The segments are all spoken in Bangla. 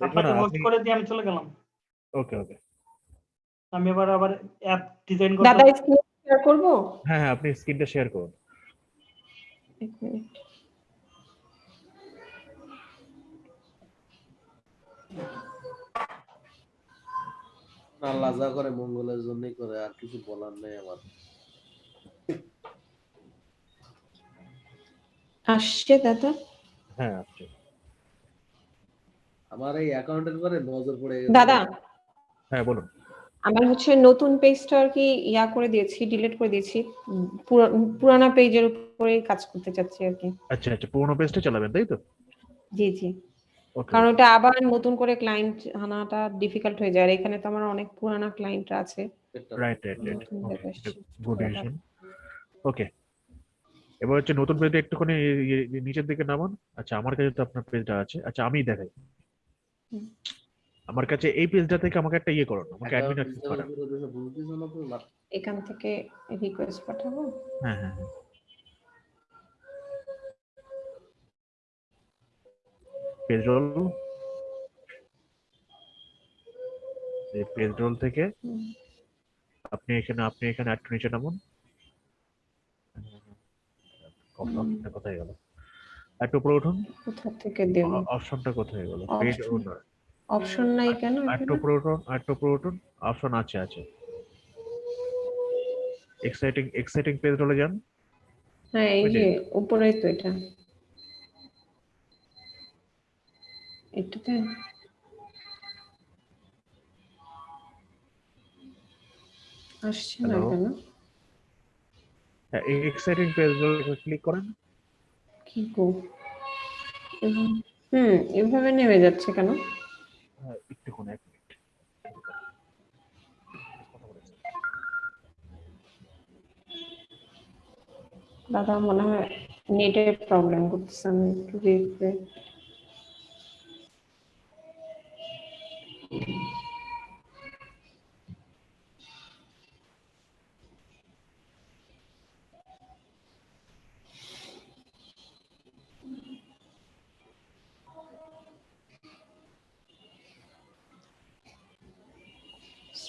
আপনাকে হোস্ট আপনি- করে দিয়ে আমি চলে গেলাম। ওকে ওকে। আমি এবার আবার অ্যাপ ডিজাইন দাদা স্ক্রিন শেয়ার করব? হ্যাঁ হ্যাঁ আপনি স্ক্রিনটা শেয়ার করুন। এক মিনিট আল্লাহ যা করে মঙ্গলের জন্যই করে আর কিছু বলার নেই আমার। আসছে দাদা? হ্যাঁ আপনি আমার এই অ্যাকাউন্টের পরে নজর পড়ে গেছে। দাদা। হ্যাঁ বলুন। আমার হচ্ছে নতুন পেজটা আর কি ইয়া করে দিয়েছি ডিলিট করে দিয়েছি। পুরানা পেজের উপরে কাজ করতে চাচ্ছি আর কি। আচ্ছা আচ্ছা পুরোনো পেজটা চালাবেন তাই তো? জি জি। কারণ ওটা আবার নতুন করে ক্লায়েন্ট আনাটা ডিফিকাল্ট হয়ে যায় আর এখানে তো আমার অনেক পুরানা ক্লায়েন্ট আছে। Right right right good. Decision okay এবার হচ্ছে নতুন পেজটা একটুখানি ইয়ে- ইয়ে- নিচের দিকে নামান। আচ্ছা আমার কাছে তো আপনার পেজটা আছে। আচ্ছা আমিই দেখাই। আমার কাছে এই পেজটা থেকে আমাকে একটা ইয়ে করুন আমাকে অ্যাডমিন অ্যাক্সেস হিসাবে করান পুরো দেশে বুঝতেছো না তো? না, এখান থেকে রিকোয়েস্ট পাঠাবো? হ্যাঁ হ্যাঁ হ্যাঁ। পেজ রোল এই পেজ রোল থেকে আপনি এখানে আপনি এখানে নিচে নামুন। অপশনটা কোথায় গেল। একটু উপরে উঠুন। কোথা থেকে দেব? অপশনটা কোথায় গেল? পেজ ওনার অপশন নাই কেন একটু? উপরে উঠুন একটু উপরে উঠুন। অপশন আছে আছে। এক্সাইটিং এক্সাইটিং পেজ রোলে যান। হ্যাঁ এই যে। উপরেই তো এটা। এটাতে? আসছে না কেন? এক্সাইটিং পেজ ক্লিক করেন। কি গো? হুম এভাবে নেমে যাচ্ছে কেন? হ্যাঁ, একটুক্ষণ এক মিনিট। দাদা মনে হয় নেটের প্রবলেম করতেছে আমি একটু দেখবে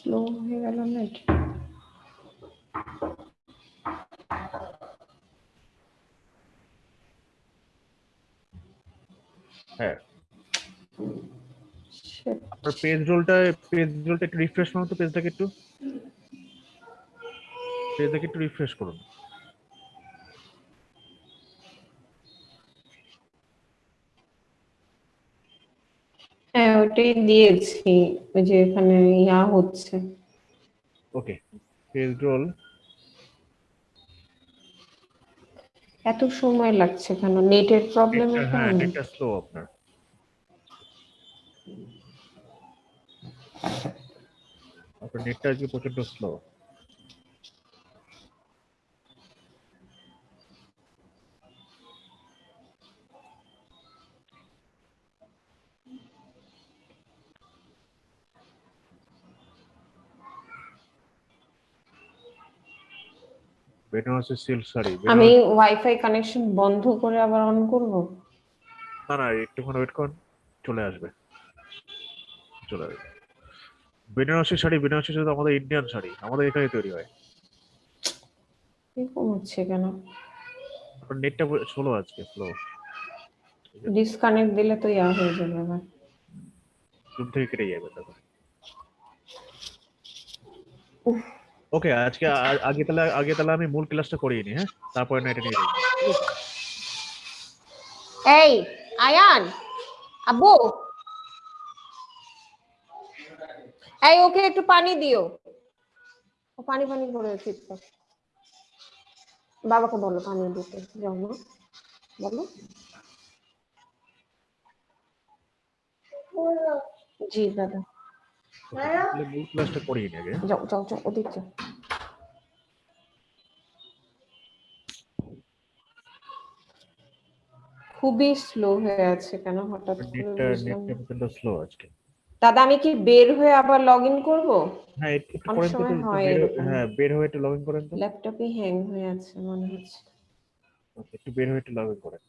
স্লো হয়ে গেল নেট হ্যাঁ। আপনার পেজ রোলটা পেজ রোলটা একটু রিফ্রেশ করুন তো পেজটাকে একটু। পেজটাকে একটু রিফ্রেশ করুন হ্যাঁ ওটাই দিয়েছি ওই যে এখানে ইয়া হচ্ছে। Okay page roll. এত সময় লাগছে কেন? নেটের প্রবলেমের হ্যাঁ নেটটা স্লো আপনার। আপনার নেটটা আজকে প্রচণ্ড স্লো বেনারসি সিল্ক শাড়ি আমি ওয়াইফাই কানেকশন বন্ধ করে আবার অন করব? না না একটুক্ষণ ওয়েট করুন চলে আসবে। চলে আসবে। বেনারসি শাড়ি বেনারসি শুধু আমাদের ইন্ডিয়ান শাড়ি আমাদের এখানে তৈরি হয়। এরকম হচ্ছে কেন? আপনার নেটটা স্লো আজকে স্লো ডিসকানেক্ট দিলে তো ইয়া হয়ে যাবে আবার। জুম থেকে কেটে যাবে তখন উফ। ওকে আজকে আগে তাহলে আগে তাহলে আমি মূল ক্লাসটা করিয়ে নি হ্যাঁ? তারপরে না নিয়ে এই, আয়ান, আব্বু। এই, ওকে একটু পানি দিও। ও পানি পানি করে চিৎকার বাবাকে বলো পানি দিতে, যাও না বলো। জি, দাদা। মূল ক্লাসটা করিয়ে আগে হ্যাঁ? যাও যাও যাও ওদিক যাও। খুবই স্লো হয়ে আছে কেন? হঠাৎ করে স্লো আজকে। দাদা আমি কি বের হয়ে আবার লগ ইন করব? হ্যাঁ একটু একটু করেন তো হয় বের হয়ে- একটু লগ ইন করেন তো। ল্যাপটপে হ্যাং হয়ে আছে মনে হচ্ছে। একটু বের হয়ে একটু লগ ইন করেন।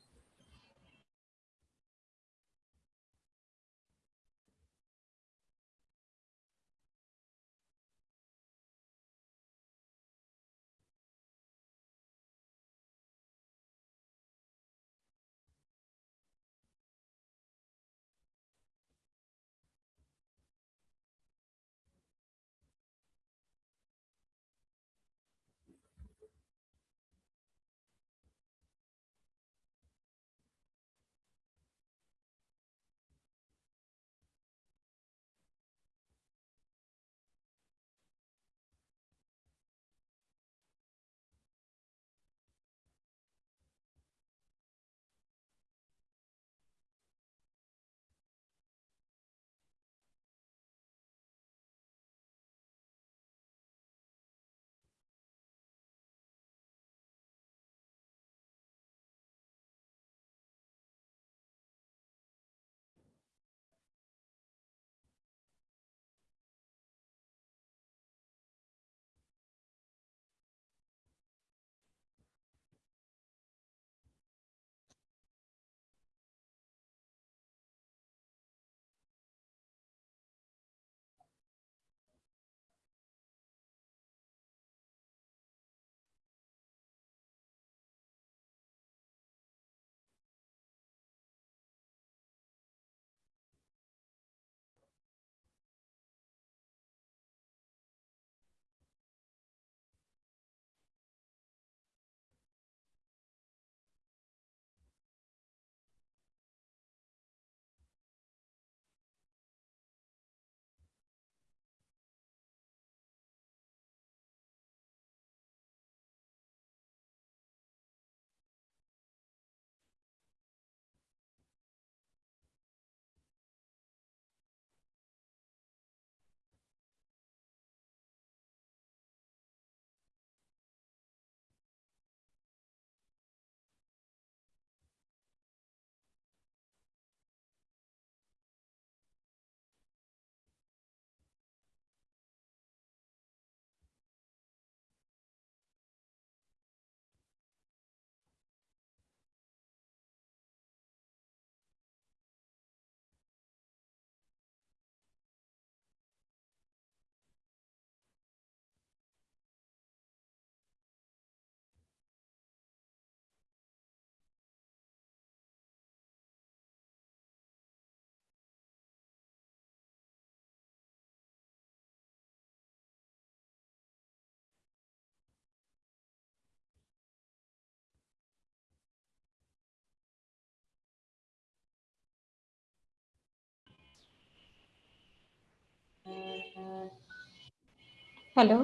হ্যালো।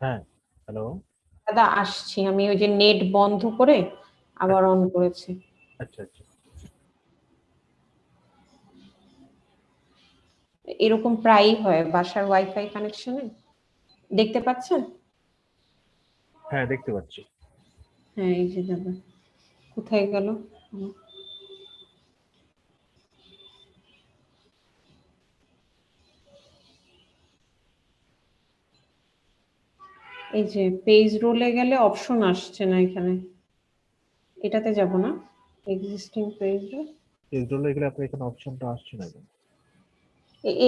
হ্যাঁ হ্যালো। দাদা আসছি। আমি ওই যে নেট বন্ধ করে আবার অন করেছি। আচ্ছা আচ্ছা। এরকম প্রায়ই হয় বাসার ওয়াইফাই কানেকশনে দেখতে পাচ্ছেন? হ্যাঁ দেখতে পাচ্ছি। হ্যাঁ এই যে দাদা। কোথায় গেল? এই যে পেজ রোলে গেলে অপশন আসছে না এখানে। এটাতে যাব না। এক্সিস্টিং পেজ রোলে গেলে আপনার এখানে অপশনটা আসছে না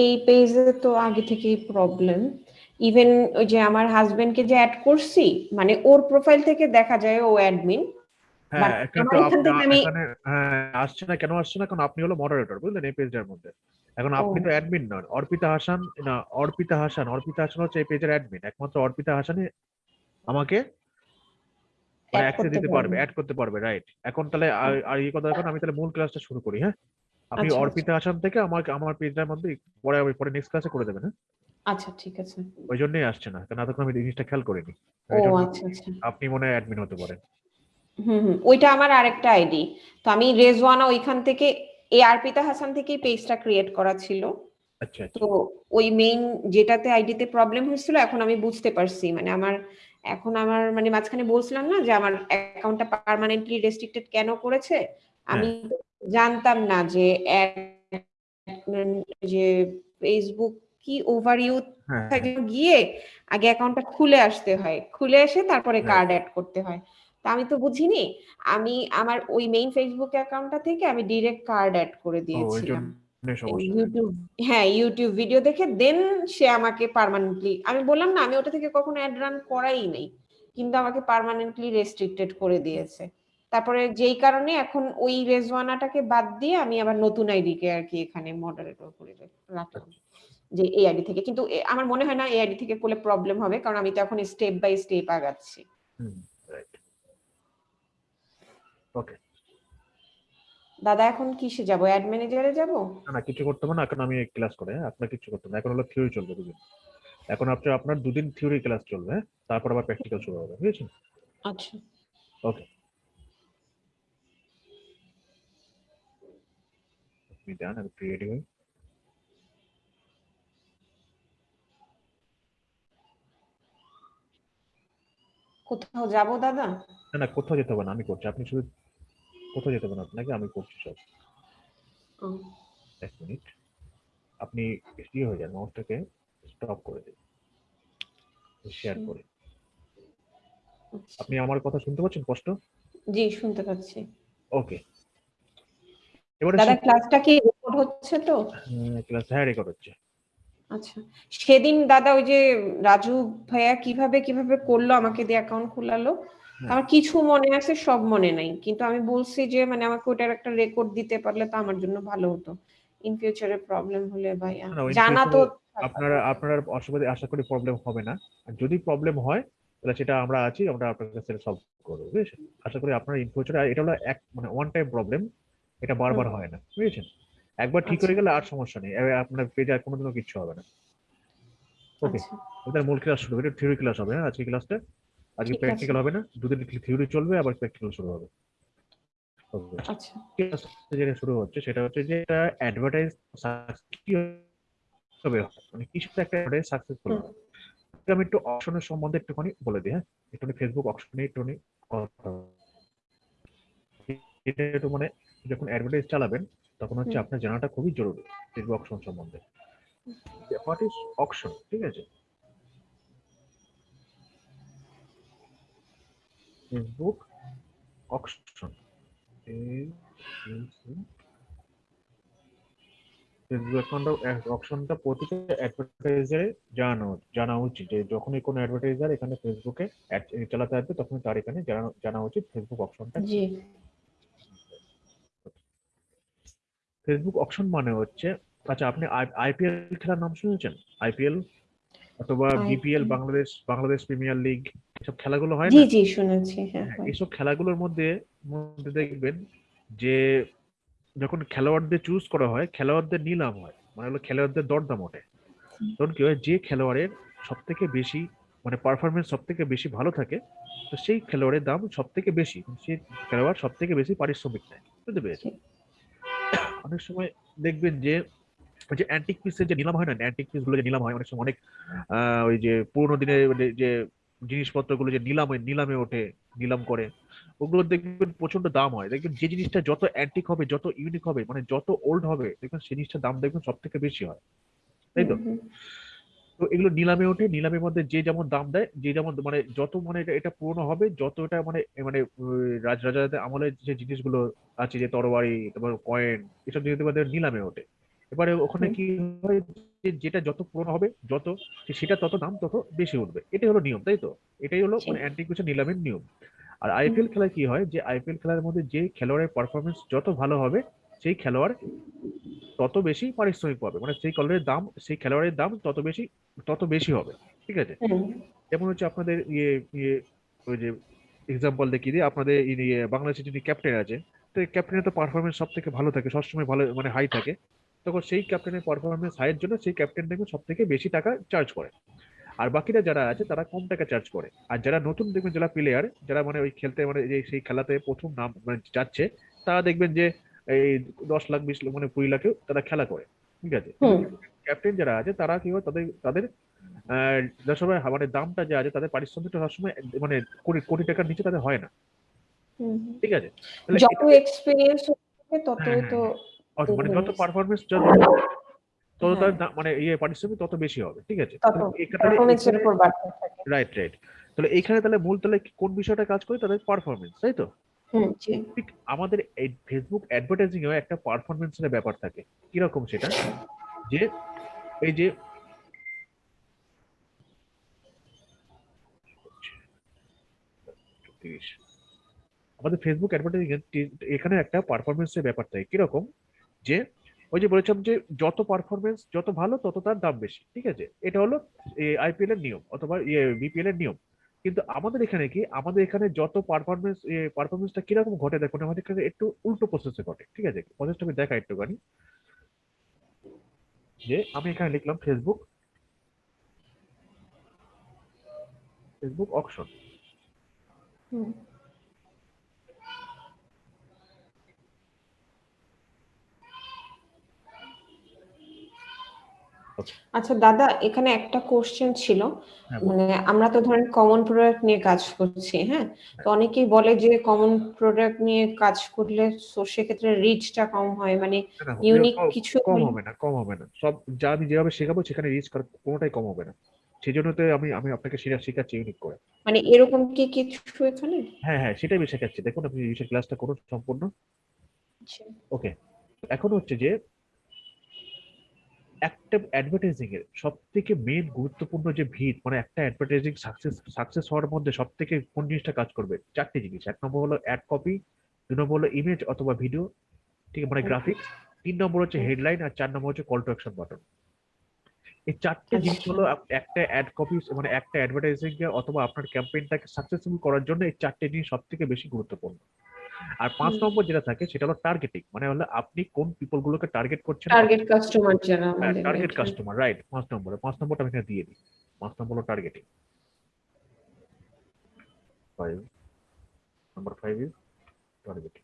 এই পেজে তো আগে থেকেই প্রবলেম ইভেন ওই যে আমার হাজবেন্ডকে যে অ্যাড করছি মানে ওর প্রোফাইল থেকে দেখা যায় ও অ্যাডমিন হ্যাঁ কিন্তু হ্যাঁ আসছে না কেন আসছে না? কারণ আপনি হলো মডারেটর বুঝলেন এই পেজটার মধ্যে। এখন আপনি তো অ্যাডমিন নন। অর্পিতা হাসান না অর্পিতা হাসান অর্পিতা হাসান হচ্ছে এই পেজের অ্যাডমিন একমাত্র অর্পিতা হাসানই আমাকে অ্যাক্সেস দিতে পারবে। অ্যাড করতে পারবে রাইট এখন তাহলে আর- এই কথা এখন আমি তাহলে মূল ক্লাসটা শুরু করি হ্যাঁ? আপনি আচ্ছা, অর্পিতা হাসান থেকে আমাকে আমার পেজটার মধ্যে পরে আমি পরে নেক্সট ক্লাসে করে দেবেন হ্যাঁ? আচ্ছা ঠিক আছে। ওই জন্যই আসছে না। কারণ এতক্ষণ আমি জিনিসটা খেয়াল করিনি। আচ্ছা আচ্ছা। আপনি মনে হয় অ্যাডমিন হতে পারেন। হুম হুম। ওইটা আমার আরেকটা আইডি। তো আমি রেজওয়ানা ওইখান থেকে এই আরপিতা হাসান থেকেই পেজটা ক্রিয়েট করা ছিল। আচ্ছা আচ্ছা। তো ওই মেইন যেটাতে আইডিতে প্রবলেম হয়েছিল এখন আমি বুঝতে পারছি। মানে আমার এখন আমার মানে মাঝখানে বলছিলাম না যে আমার অ্যাকাউন্টটা পার্মানেন্টলি রেস্ট্রিক্টেড কেন করেছে? আমি জানতাম না যে ad- যে ফেসবুক কি ওভার ইউথ হ্যাঁ। হ্যাঁ। গিয়ে আগে অ্যাকাউন্টটা খুলে আসতে হয়। খুলে এসে তারপরে হ্যাঁ। কার্ড অ্যাড করতে হয়। তা আমি তো বুঝিনি। আমি আমার ওই মেইন ফেসবুক অ্যাকাউন্টটা থেকে আমি ডিরেক্ট কার্ড অ্যাড করে দিয়েছিলাম। ইউটিউব হ্যাঁ ইউটিউব ভিডিও দেখে দেন সে আমাকে পার্মানেন্টলি আমি বললাম না আমি ওটা থেকে কখনো অ্যাড রান করাই নাই। কিন্তু আমাকে পার্মানেন্টলি রেস্ট্রিক্টেড করে দিয়েছে। তারপরে যেই কারণে এখন ওই রেজওয়ানাটাকে বাদ দিয়ে আমি আবার নতুন আইডিকে আর কি এখানে মডারেটর করে রাখলাম। যে এই আইডি থেকে। কিন্তু আমার মনে হয় না এই আইডি থেকে করলে প্রবলেম হবে কারণ আমি তো এখন স্টেপ বাই স্টেপ আগাচ্ছি। ওকে দাদা এখন কিসে যাব? অ্যাড ম্যানেজারে যাব? না না কিছু করতে হবে না। এখন আমি ক্লাস করে হ্যাঁ? আপনার কিছু করতে হবে না। এখন হলো থিওরি চলবে দুদিন। এখন আপনার আপনার দুদিন থিওরি ক্লাস চলবে হ্যাঁ? তারপর আবার প্র্যাকটিক্যাল শুরু হবে বুঝেছেন? আচ্ছা। ওকে আপনি যান আমি রেডি কোথাও যাব দাদা? না না কোথাও যেতে হবে না আমি করছি। আপনি শুধু কোথাও যেতে হবে না আপনাকে আমি করছি সব। এক মিনিট। আপনি ইয়ে হয়ে যান মাউসটাকে স্টপ করে দিন। শেয়ার করে। আচ্ছা। আপনি আমার কথা শুনতে পাচ্ছেন স্পষ্ট? জি শুনতে পাচ্ছি। ওকে। এবারে দাদা ক্লাসটা কি রেকর্ড হচ্ছে তো? ক্লাস হ্যাঁ রেকর্ড হচ্ছে। আচ্ছা। সেদিন দাদা ওই যে রাজু ভাইয়া কীভাবে কীভাবে করল আমাকে দিয়ে অ্যাকাউন্ট খোলালো? হ্যাঁ। আমার কিছু মনে আছে সব মনে নাই। কিন্তু আমি বলছি যে মানে আমাকে ওটার একটা রেকর্ড দিতে পারলে তো আমার জন্য ভালো হতো। ইন ফিউচারে প্রবলেম হলে ভাইয়া। in জানা তো আপনারা আপনার অসুবিধা আশা করি প্রবলেম হবে না। আর যদি প্রবলেম হয় তাহলে সেটা আমরা আছি আমরা আপনার কাছে সলভ করব বুঝেছেন? আশা করি আপনার ইন ফিউচারে এটা হলো এক মানে ওয়ান টাইম প্রবলেম এটা বারবার হয় না বুঝেছেন? একবার ঠিক হয়ে গেলে আর সমস্যা নেই। আপনার পেজে আর কোনোদিনও কিছু হবে না। ওকে আচ্ছা। ওদের মূল ক্লাস শুরু হবে। এটা থিওরি ক্লাস হবে হ্যাঁ আজকে ক্লাসটা আজকে প্র্যাকটিক্যাল হবে না দুদিন থিওরি চলবে আবার প্র্যাকটিক্যাল শুরু হবে। আচ্ছা। যেটা শুরু হচ্ছে সেটা হচ্ছে যে এটা অ্যাডভার্টাইজ হবে? মানে কিছু একটা অ্যাডভার্টাইজ সাকসেসফুল হবে আমি একটু অপশনের সম্বন্ধে একটুখানি বলে দিই হ্যাঁ? একটুখানি ফেসবুক অপশনে একটুখানি কথা এটা একটু মানে যখন অ্যাডভার্টাইজ চালাবেন তখন হচ্ছে আপনার জানাটা খুবই জরুরি ফেসবুক অপশন সম্বন্ধে। হোয়াট ইজ অপশন ঠিক আছে? ফেসবুক অ্যাকাউন্ট অপশনটা প্রতিটা অ্যাডভার্টাইজারে জানানো জানা উচিত। যে যখনই কোনো অ্যাডভার্টাইজার এখানে ফেসবুকে অ্যাড চালাতে আসবে তখন তার এখানে জানা জানা উচিত ফেসবুক অপশনটা জি ফেসবুক অপশন মানে হচ্ছে আচ্ছা আপনি আইপিএল খেলার নাম শুনেছেন? আইপিএল অথবা BPL Bangladesh Bangladesh premier league এসব খেলাগুলো হয় জি না? জি শুনেছি হ্যাঁ হ্যাঁ, হয়। খেলাগুলোর মধ্যে মধ্যে দেখবেন যে যখন খেলোয়াড়দের চুজ করা হয় খেলোয়াড়দের নিলাম হয়। মানে হলো খেলোয়াড়দের দরদাম ওঠে। তখন কি হয়? যে খেলোয়াড়ের সব থেকে বেশি মানে পারফরমেন্স সব থেকে বেশি ভালো থাকে তো সেই খেলোয়াড়ের দাম সব থেকে বেশি। সেই খেলোয়াড় সব থেকে বেশি পারিশ্রমিক নেয়। বুঝতে পেরেছি অনেক সময় দেখবেন যে, ওই যে অ্যান্টিক পিসের যে নিলাম হয় না অ্যান্টিক পিসগুলো যে নিলাম হয়, অনেক সময় অনেক ওই যে পুরোনো দিনের যে যে জিনিসপত্রগুলো যে নিলাম হয় নিলামে ওঠে, নিলাম করে, ওগুলো দেখবেন প্রচণ্ড দাম হয়। দেখবেন যে জিনিসটা যত অ্যান্টিক হবে, যত ইউনিক হবে মানে যত ওল্ড হবে, দেখবেন সেই জিনিসটার দাম দেখবেন সব থেকে বেশি হয়। তাই তো। তো এগুলো নিলামে ওঠে। নিলামের মধ্যে যে যেমন দাম দেয় যে যেমন মানে যত মানে এটা পুরনো হবে যত এটা মানে মানে উম, রাজ রাজাদের আমলের যে জিনিসগুলো আছে যে তরবারি তারপর কয়েন এসব জিনিস নিলামে ওঠে। এবারে ওখানে কি হয় যে যেটা যত পুরনো হবে যত সেটা তত দাম তত বেশি উঠবে। এটাই হলো নিয়ম তাই তো? এটাই হলো মানে জি। অ্যান্টিক নিলামের নিয়ম। আর আইপিএল খেলায় কি হয় যে আইপিএল খেলার মধ্যে যে খেলোয়াড়ের পারফরমেন্স যত ভালো হবে সেই খেলোয়াড় তত বেশি পারিশ্রমিক পাবে। মানে সেই খেলোয়াড়ের দাম সেই খেলোয়াড়ের দাম তত বেশি তত বেশি হবে। ঠিক আছে? যেমন হচ্ছে আপনাদের ইয়ে ইয়ে ওই যে এক্সাম্পল দেখিয়ে দিই। আপনাদের ইয়ে বাংলাদেশের যিনি ক্যাপ্টেন আছে তো ক্যাপ্টেনের তো পারফরমেন্স সব থেকে ভালো থাকে সবসময় ভালো মানে হাই থাকে। তখন সেই ক্যাপ্টেনের পারফরমেন্স হাইয়ের জন্য সেই ক্যাপ্টেন দেখবেন সব থেকে বেশি টাকা চার্জ করে। আর বাকিরা যারা আছে তারা কম টাকা চার্জ করে। আর যারা নতুন দেখবেন যারা প্লেয়ার যারা মানে ওই খেলতে মানে সেই খেলাতে প্রথম নাম মানে যাচ্ছে তারা দেখবেন যে এই দশ লাখ বিশ লাখ মানে কুড়ি লাখেও তারা খেলা করে ঠিক আছে? ক্যাপ্টেন যারা আছে তারা কি হয় তাদের তাদের আহ, যার সময় মানে দামটা যে আছে তাদের পারিশ্রমিকটা সবসময় মানে কোটি কোটি টাকার নিচে তাদের হয় না। ঠিক আছে? যত এক্সপিরিয়েন্স ততই হ্যাঁ, তো মানে যত পারফরমেন্স যত তত তার মানে ইয়ে পারিশ্রমিক তত বেশি হবে ঠিক আছে? পারফরমেন্সের উপর বাড়তে থাকে। রাইট রাইট তাহলে এইখানে তাহলে মূল তাহলে কোন বিষয়টা কাজ করে? তাদের পারফরমেন্স তাই তো? ঠিক আমাদের এই ফেসবুক অ্যাডভার্টাইজিং এও একটা পারফরমেন্সের ব্যাপার থাকে। কীরকম সেটা? যে এই যে আমাদের ফেসবুক অ্যাডভার্টাইজিং এখানে একটা পারফরমেন্সের ব্যাপার থাকে। কীরকম? যে ওই যে বলেছিলাম যে যত পারফরমেন্স যত ভালো, তত তার দাম বেশি। ঠিক আছে? এটা হলো আইপিএল এর নিয়ম অথবা বিপিএল এর নিয়ম। কিন্তু আমাদের এখানে কি? আমাদের এখানে যত পারফরমেন্স পারফরমেন্সটা কীরকম ঘটে দেখুন আমাদের এখানে একটু উল্টো প্রসেসে ঘটে, ঠিক আছে? প্রসেসটা আমি দেখা একটুখানি। যে আমি এখানে লিখলাম ফেসবুক ফেসবুক অকশন আচ্ছা। দাদা এখানে একটা কোশ্চেন ছিল। হ্যাঁ, মানে আমরা তো ধরেন কমন প্রোডাক্ট নিয়ে কাজ করছি হ্যাঁ? তো অনেকেই বলে যে কমন প্রোডাক্ট নিয়ে কাজ করলে সেক্ষেত্রে রিচটা কম হয়। মানে ইউনিক কিছু কম হবে না কম হবে না। সব যা আমি যেভাবে শেখাবো সেখানে রিচ কোনোটাই কম হবে না। সেই জন্য তো আমি আমি আপনাকে সেটা শেখাচ্ছি ইউনিক করে। মানে এরকম কি কিছু এখানে? হ্যাঁ হ্যাঁ সেটাই আমি শেখাচ্ছি। দেখুন আপনি এই ক্লাসটা করুন সম্পূর্ণ। আচ্ছা। ওকে এখন হচ্ছে যে একটা অ্যাডভার্টাইজিং এর সব থেকে মেন গুরুত্বপূর্ণ যে ভিত মানে একটা অ্যাডভার্টাইজিং সাকসেস সাকসেস হওয়ার মধ্যে সব থেকে কোন জিনিসটা কাজ করবে? চারটে জিনিস। এক নম্বর হলো অ্যাড কপি দুই নম্বর হলো ইমেজ অথবা ভিডিও ঠিক মানে গ্রাফিক্স তিন নম্বর হচ্ছে হেডলাইন আর চার নম্বর হচ্ছে কল টু অ্যাকশন বাটন এই চারটে জিনিস। হলো একটা অ্যাড কপি মানে একটা অ্যাডভার্টাইজিং অথবা আপনার ক্যাম্পেইনটাকে সাকসেসফুল করার জন্য এই চারটে জিনিস সব থেকে বেশি গুরুত্বপূর্ণ। আর পাঁচ হুম। নম্বর যেটা থাকে সেটা হলো টার্গেটিং মানে হলো আপনি কোন পিপল গুলোকে টার্গেট করছেন। টার্গেট কাস্টমার যারা আমাদের টার্গেট right, কাস্টমার রাইট পাঁচ নম্বরে। পাঁচ নম্বরটা আমি এখানে দিয়ে দিই। পাঁচ নম্বর হলো targeting five number five is targeting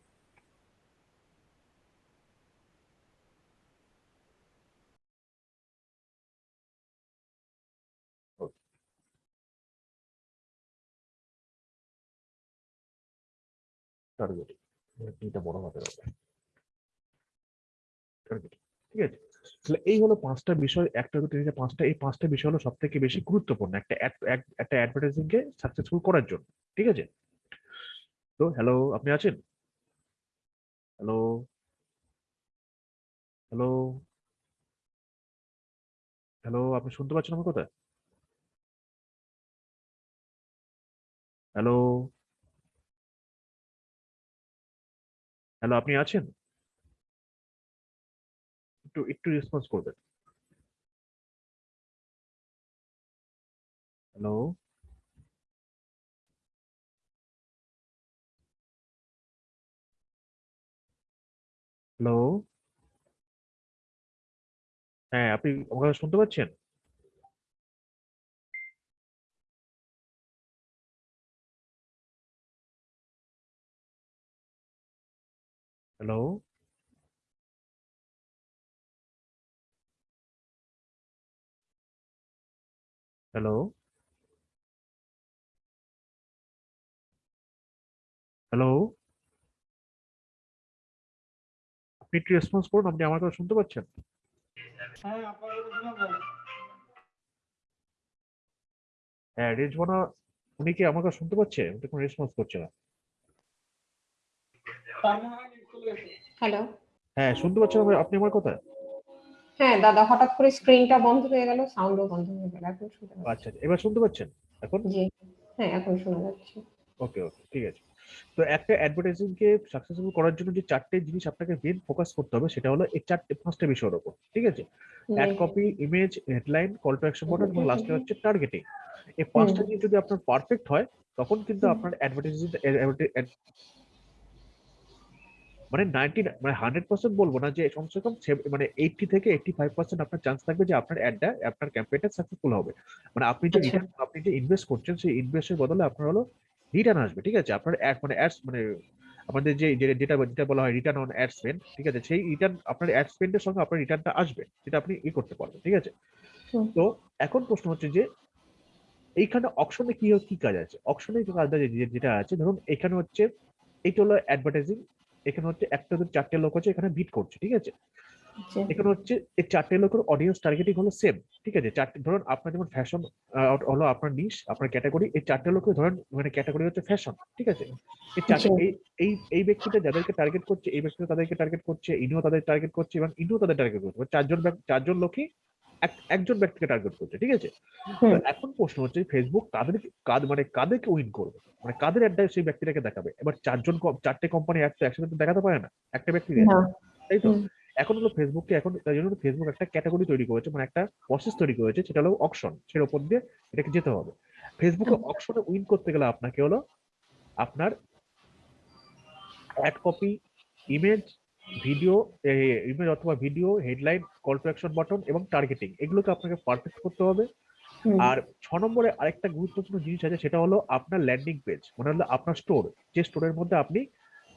targeting দুইটা বড় হবে ঠিক আছে তাহলে এই হলো পাঁচটা বিষয় একটা দুটো তিনটে পাঁচটা এই পাঁচটা বিষয় হলো সব থেকে বেশি গুরুত্বপূর্ণ একটা একটা অ্যাডভার্টাইজিং কে সাকসেসফুল করার জন্য ঠিক আছে তো হ্যালো আপনি আছেন হ্যালো হ্যালো হ্যালো আপনি শুনতে পাচ্ছেন আমার কথা হ্যালো হ্যালো আপনি আছেন? একটু একটু রেসপন্স করবেন। হ্যালো হ্যালো হ্যাঁ আপনি আমার শুনতে পাচ্ছেন? হ্যালো হ্যালো হ্যালো আপনি একটু রেসপন্স করুন আপনি আমার কথা শুনতে পাচ্ছেন? হ্যাঁ। হ্যাঁ রেজবানা উনি কি আমার কথা শুনতে পাচ্ছে? উনি কোনো রেসপন্স করছে না। হ্যালো হ্যাঁ শুনতে পাচ্ছেন আপনি? আমার কথা হ্যাঁ দাদা হঠাৎ করে স্ক্রিনটা বন্ধ হয়ে গেল সাউন্ডও বন্ধ হয়ে গেল এখন শুনতে পাচ্ছি। আচ্ছা আচ্ছা, এবার শুনতে পাচ্ছেন? এখন? জি হ্যাঁ এখন শোনা যাচ্ছে। ওকে ওকে ঠিক আছে। তো একটা অ্যাডভার্টাইজিং কে সাকসেসফুল করার জন্য যে চারটে জিনিস আপনাকে মেন ফোকাস করতে হবে সেটা হলো এই চারটে পাঁচটা বিষয়ের উপর ঠিক আছে? Ad copy image headline call to action button এবং লাস্টে হচ্ছে টার্গেটিং এই পাঁচটা জিনিস যদি আপনার পারফেক্ট হয় তখন কিন্তু আপনার অ্যাডভার্টাইজিং মানে নাইনটি মানে হান্ড্রেড পার্সেন্ট বলব না যে কমসে কম মানে এইটটি থেকে এইটটি ফাইভ পার্সেন্ট আপনার চান্স থাকবে যে আপনার অ্যাডটা আপনার ক্যাম্পেইনটা সাকসেসফুল হবে। মানে আপনি যে আচ্ছা। return- আপনি যে ইনভেস্ট করছেন সেই ইনভেস্টের বদলে আপনার হলো রিটার্ন আসবে ঠিক আছে? আপনার অ্যাড মানে অ্যাডস মানে আমাদের যে যেটা যেটা বলা হয় রিটার্ন অন অ্যাড স্পেন্ড ঠিক আছে? সেই রিটার্ন আপনার অ্যাড স্পেন্ডের সঙ্গে আপনার রিটার্নটা আসবে যেটা আপনি ই করতে পারবেন ঠিক আছে? তো এখন প্রশ্ন হচ্ছে যে এইখানে অপশনে কি কি কাজ আছে? অপশনে কাজ আছে যেটা আছে ধরুন এখানে হচ্ছে এইটা হলো অ্যাডভার্টাইজিং এখানে হচ্ছে একটা দুটো চারটে লোক আছে এখানে বিট করছে ঠিক আছে? এখানে হচ্ছে এই চারটে লোকের অডিয়েন্স টার্গেটিং হলো সেম ঠিক আছে? চারটে ধরুন আপনার যেমন ফ্যাশন হলো আপনার নিশ আপনার ক্যাটাগরি এই চারটে লোকের ধরেন মানে ক্যাটাগরি হচ্ছে ফ্যাশন ঠিক আছে? এই চারটে আচ্ছা। এই এই এই ব্যক্তিটা যাদেরকে টার্গেট করছে এই ব্যক্তিটা তাদেরকে টার্গেট করছে ইনিও তাদের টার্গেট করছে এবং ইনিও তাদের টার্গেট করছে মানে চারজন চারজন লোকই একজন ব্যক্তিকে টার্গেট করছে ঠিক আছে? এখন প্রশ্ন হচ্ছে ফেসবুক কাদের কাদ মানে কাদেরকে উইন করবে? মানে কাদের অ্যাডটা সেই ব্যক্তিটাকে দেখাবে? এবার চারজন চারটে কোম্পানি অ্যাড তো একসাথে তো দেখাতে পারে না একটা ব্যক্তি তাই তো। এখন হলো ফেসবুককে এখন তাই জন্য ফেসবুক একটা ক্যাটাগরি তৈরি করেছে মানে একটা প্রসেস তৈরি করেছে সেটা হলো অকশন সের উপর দিয়ে এটাকে যেতে হবে। ফেসবুকে অকশনে উইন করতে গেলে আপনাকে হলো আপনার ad copy image video image অথবা video headline call to action button এবং টার্গেটিং এগুলোকে আপনাকে পারফেক্ট করতে হবে। আর ছ নম্বরে আরেকটা গুরুত্বপূর্ণ জিনিস আছে সেটা হলো আপনার ল্যান্ডিং পেজ মানে হলো আপনার স্টোর যে স্টোরের মধ্যে আপনি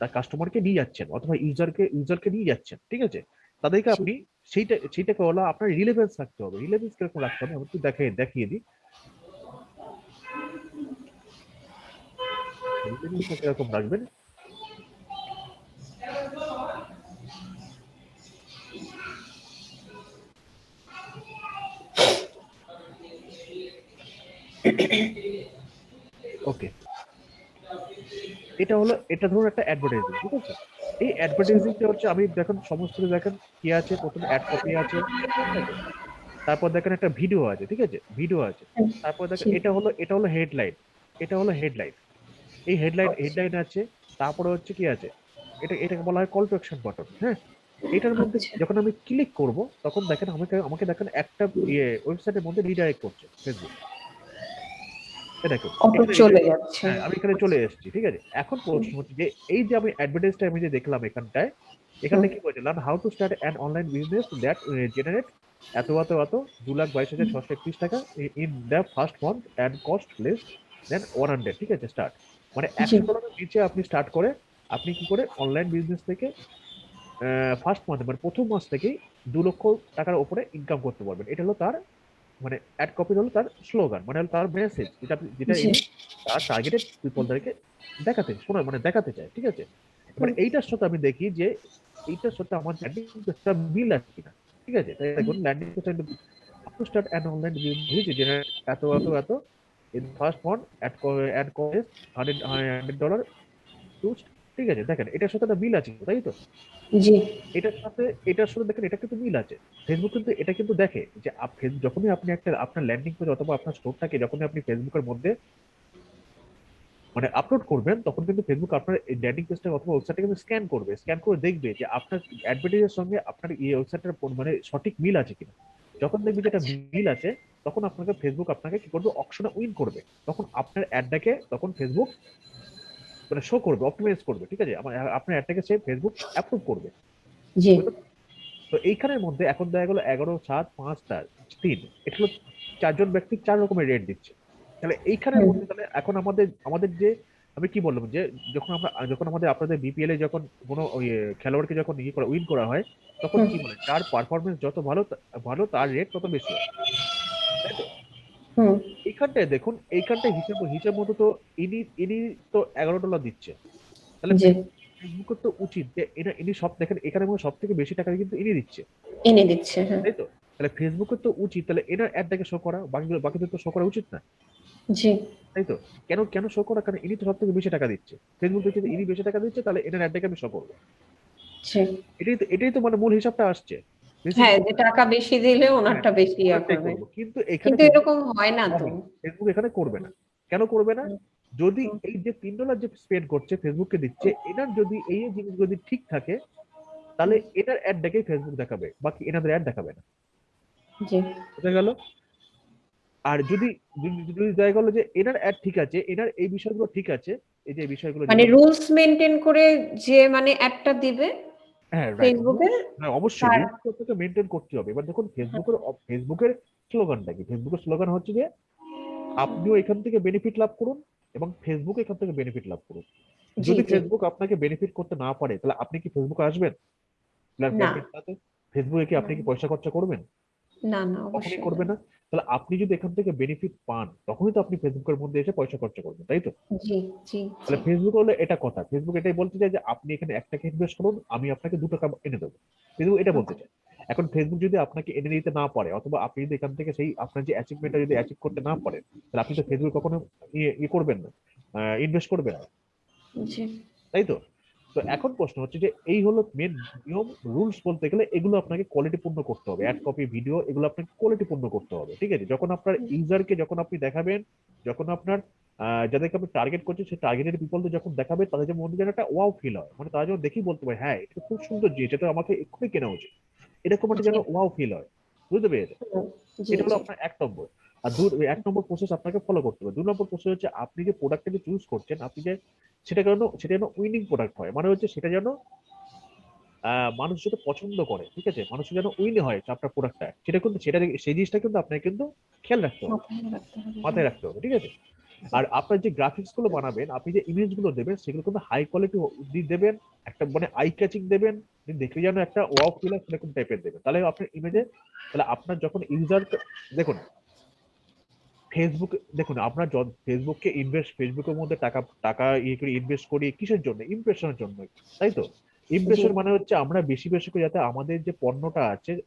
তার কাস্টমারকে নিয়ে যাচ্ছেন অথবা ইউজারকে ইউজারকে নিয়ে যাচ্ছেন ঠিক আছে? তাদেরকে আপনি সেইটা সেইটাকে হলো আপনার রিলেভেন্স রাখতে হবে। রিলেভেন্স কীরকম রাখতে হবে? আমি একটু দেখিয়ে দেখিয়ে দিই। কীরকম রাখবেন? ওকে এটা হলো এটা ধরুন একটা অ্যাডভার্টাইজিং ঠিক আছে? এই অ্যাডভার্টাইজিংটা হচ্ছে আমি দেখেন সমস্ত দেখেন কি আছে প্রথমে অ্যাড কপি আছে তারপর দেখেন একটা ভিডিও আছে ঠিক আছে? ভিডিও আছে। তারপর দেখেন এটা হলো এটা হলো হেডলাইন এটা হলো হেডলাইন এই হেডলাইন হেডলাইন আছে তারপরে হচ্ছে কি আছে? এটা এটাকে বলা হয় কল টু অ্যাকশন বাটন হ্যাঁ? এটার মধ্যে আচ্ছা। যখন আমি ক্লিক করব তখন দেখেন আমাকে আমাকে দেখেন একটা ইয়ে ওয়েবসাইটের মধ্যে রিডাইরেক্ট করছে ফেসবুক এটা দেখুন অটো চলে যাচ্ছে। হ্যাঁ আমি এখানে চলে এসেছি ঠিক আছে? এখন প্রশ্ন হচ্ছে যে এই যে আমি অ্যাডভার্টাইজটা আমি যে দেখলাম এখানটায় এখানে কি বলছে? Learn how to start an online business that generate এত এত এত দু লাখ বাইশ হাজার ছশো একত্রিশ টাকা in the first month and cost less than one hundred ঠিক আছে? স্টার্ট মানে একশো ডলারের নিচে আপনি স্টার্ট করে আপনি কি করে অনলাইন বিজনেস থেকে ফার্স্ট মান্থ মানে প্রথম মাস থেকেই দু লক্ষ টাকার উপরে ইনকাম করতে পারবেন। এটা হলো তার মানে অ্যাড কপি হলো তার স্লোগান মানে হলো তার মেসেজ যেটা যেটা তার টার্গেটেড পিপলদেরকে দেখাতে শোনা মানে দেখাতে চায় ঠিক আছে? মানে এইটার সাথে আমি দেখি যে এইটার সাথে আমার ল্যান্ডিং পেজটা মিল আছে কিনা ঠিক আছে? তাই দেখুন ল্যান্ডিং পেজটা to start an online business generate এত এত এত in first month ad ad cost hundred hundred dollar to ঠিক আছে দেখেন এটার সাথে একটা মিল আছে তাই তো? জি। এটার সাথে এটার সাথে দেখেন এটা কিন্তু মিল আছে। ফেসবুক কিন্তু এটা কিন্তু দেখে যে যখনই আপনি একটা আপনার ল্যান্ডিং পেজ অথবা আপনার স্টোরটাকে যখনই আপনি ফেসবুকের মধ্যে মানে আপলোড করবেন তখন কিন্তু ফেসবুক আপনার ল্যান্ডিং পেজটা অথবা ওয়েবসাইটটাকে স্ক্যান করবে। স্ক্যান করে দেখবে যে আপনার অ্যাডভার্টাইজের সঙ্গে আপনার এই ওয়েবসাইটের মানে সঠিক মিল আছে কিনা। যখন দেখবে যেটা মিল আছে তখন আপনাকে ফেসবুক আপনাকে কি করবে? অপশনে উইন করবে। তখন আপনার অ্যাডটাকে তখন ফেসবুক মানে শো করবে অপটিমাইজ করবে ঠিক আছে? আমার আপনার অ্যাডটাকে সে ফেসবুক অ্যাপ্রুভ করবে। জি। তো এইখানের মধ্যে এখন দেখা গেলো এগারো সাত পাঁচ চার তিন এটা হলো চারজন ব্যক্তি চার রকমের রেট দিচ্ছে। তাহলে এইখানের মধ্যে তাহলে এখন আমাদের আমাদের যে আমি কি বললাম যে যখন আমরা যখন আমাদের আপনাদের বিপিএল এ যখন কোনো খেলোয়াড়কে যখন ইয়ে করা উইন করা হয় তখন কি বলে? যার পারফরমেন্স যত ভালো ভালো তার রেট তত বেশি হয়। তাই তো? হুম। এইখানটায় দেখুন এইখানটায় হিসাব হিসাব মতো তো ইনি ইনি তো এগারো ডলার দিচ্ছে। তাহলে জি। ফেসবুকের তো উচিত যে এটা ইনি সব দেখেন এখানে মনে সব থেকে বেশি টাকা কিন্তু ইনি দিচ্ছে। এনে দিচ্ছে হ্যাঁ। তাই তো? তাহলে ফেসবুকের তো উচিত তাহলে এনার অ্যাডটাকে শো করা বাকিগুলো বাকিদের তো শো করা উচিত না। জি। তাই তো? কেন কেন শো করা? কারণ ইনি তো সব থেকে বেশি টাকা দিচ্ছে। ফেসবুক থেকে যদি ইনি বেশি টাকা দিচ্ছে তাহলে এনার অ্যাডটাকে আমি শো করব। এটাই তো এটাই তো মানে মূল হিসাবটা আসছে। হ্যাঁ যে টাকা বেশি দিলে ওনারটা বেশি ওটাই করবে। করব। কিন্তু এখানে কিন্তু এরকম হয় না তো। ফেসবুক এখানে করবে না। কেন করবে না? যদি এই যে তিন ডলার যে স্পেন্ড করছে ফেসবুককে দিচ্ছে এনার যদি এই জিনিস যদি ঠিক থাকে তাহলে এটার অ্যাড দেখেই ফেসবুক দেখাবে বাকি এনাদের অ্যাড দেখাবে না। বোঝা গেল? আর যদি যদি- যদি দেখা গেলো যে এনার অ্যাড ঠিক আছে এনার এই বিষয়গুলো ঠিক আছে এই যে বিষয়গুলো মানে রুলস মেনটেন করে যে মানে অ্যাডটা দিবে হ্যাঁ হ্যাঁ অবশ্যই মেনটেন করতে হবে। এবার দেখুন ফেসবুকের ফেসবুকের স্লোগানটা কি? ফেসবুকের স্লোগান হচ্ছে যে আপনিও এখান থেকে বেনিফিট লাভ করুন এবং ফেসবুক এখান থেকে বেনিফিট লাভ করুন। যদি ফেসবুক আপনাকে বেনিফিট করতে না পারে তাহলে আপনি কি ফেসবুকে আসবেন? ফেসবুকে কি আপনি কি পয়সা খরচা করবেন? না না অবশ্যই করবে না। তাহলে আপনি যদি এখান থেকে বেনিফিট পান তখনই তো আপনি ফেসবুকের মধ্যে এসে পয়সা খরচা করবেন তাই তো? জি জি তাহলে ফেসবুক হলো এটা কথা। ফেসবুক এটাই বলতে চায় যে আপনি এখানে এক টাকা ইনভেস্ট করুন আমি আপনাকে দু টাকা এনে দেবো। ফেসবুক এটা বলতে চায়। এখন ফেসবুক যদি আপনাকে এনে দিতে না পারে অথবা আপনি যদি এখান থেকে সেই আপনার যে অ্যাচিভমেন্টটা যদি অ্যাচিভ করতে না পারেন তাহলে আপনি তো ফেসবুক কখনো ইয়ে ইয়ে করবেন না ইনভেস্ট করবেন না। তাই তো? তো এখন প্রশ্ন হচ্ছে যে এই হলো মেন নিয়ম রুলস বলতে গেলে এগুলো আপনাকে কোয়ালিটিপূর্ণ করতে হবে। অ্যাড কপি ভিডিও এগুলো আপনাকে কোয়ালিটিপূর্ণ করতে হবে ঠিক আছে? যখন আপনার ইউজারকে যখন আপনি দেখাবেন যখন আপনার আহ, যাদেরকে আপনি টার্গেট করছেন সেই টার্গেটেড পিপলদের যখন দেখাবে তাদের যে মধ্যে যেন একটা ওয়াও ফিল হয়। মানে তারা যেন দেখি বলতে পারে হ্যাঁ এটা খুব সুন্দর জিনিস এটা আমাকে এক্ষুনি কেনা উচিত। এরকম একটা যেন ওয়াও ফিল হয়। বুঝতে পেরেছে এটা হলো আপনার এক নম্বর। আর দু এক নম্বর প্রসেস আপনাকে ফলো করতে হবে। দু নম্বর প্রসেস হচ্ছে আপনি যে প্রোডাক্টটাকে চুজ করছেন আপনি যে সেটা যেন সেটা যেন উইনিং প্রোডাক্ট হয়। মানে হচ্ছে সেটা যেন মানুষ যেটা পছন্দ করে ঠিক আছে? মানুষ যেন উইন হয় আপনার প্রোডাক্টটা সেটা কিন্তু সেটা সেই জিনিসটা কিন্তু আপনাকে কিন্তু খেয়াল রাখতে হবে। মাথায় রাখতে হবে। ঠিক আছে? আর আপনার যে গ্রাফিক্সগুলো বানাবেন আপনি যে ইমেজগুলো দেবেন সেগুলো কিন্তু হাই কোয়ালিটি দেবেন একটা মানে আই ক্যাচিং দেবেন দেখলে যেন একটা ওয়াও ফিল সেরকম টাইপের দেবেন। তাহলে আপনার ইমেজে তাহলে আপনার যখন ইউজার দেখুন ফেসবুক দেখুন আপনার ফেসবুককে ইনভেস্ট ফেসবুকের মধ্যে টাকা টাকা ইয়ে করে ইনভেস্ট করি কিসের জন্য? ইমপ্রেশনের জন্য তাই তো? ইমপ্রেশন মানে হচ্ছে আমরা বেশি বেশি করে যাতে আমাদের যে পণ্যটা আছে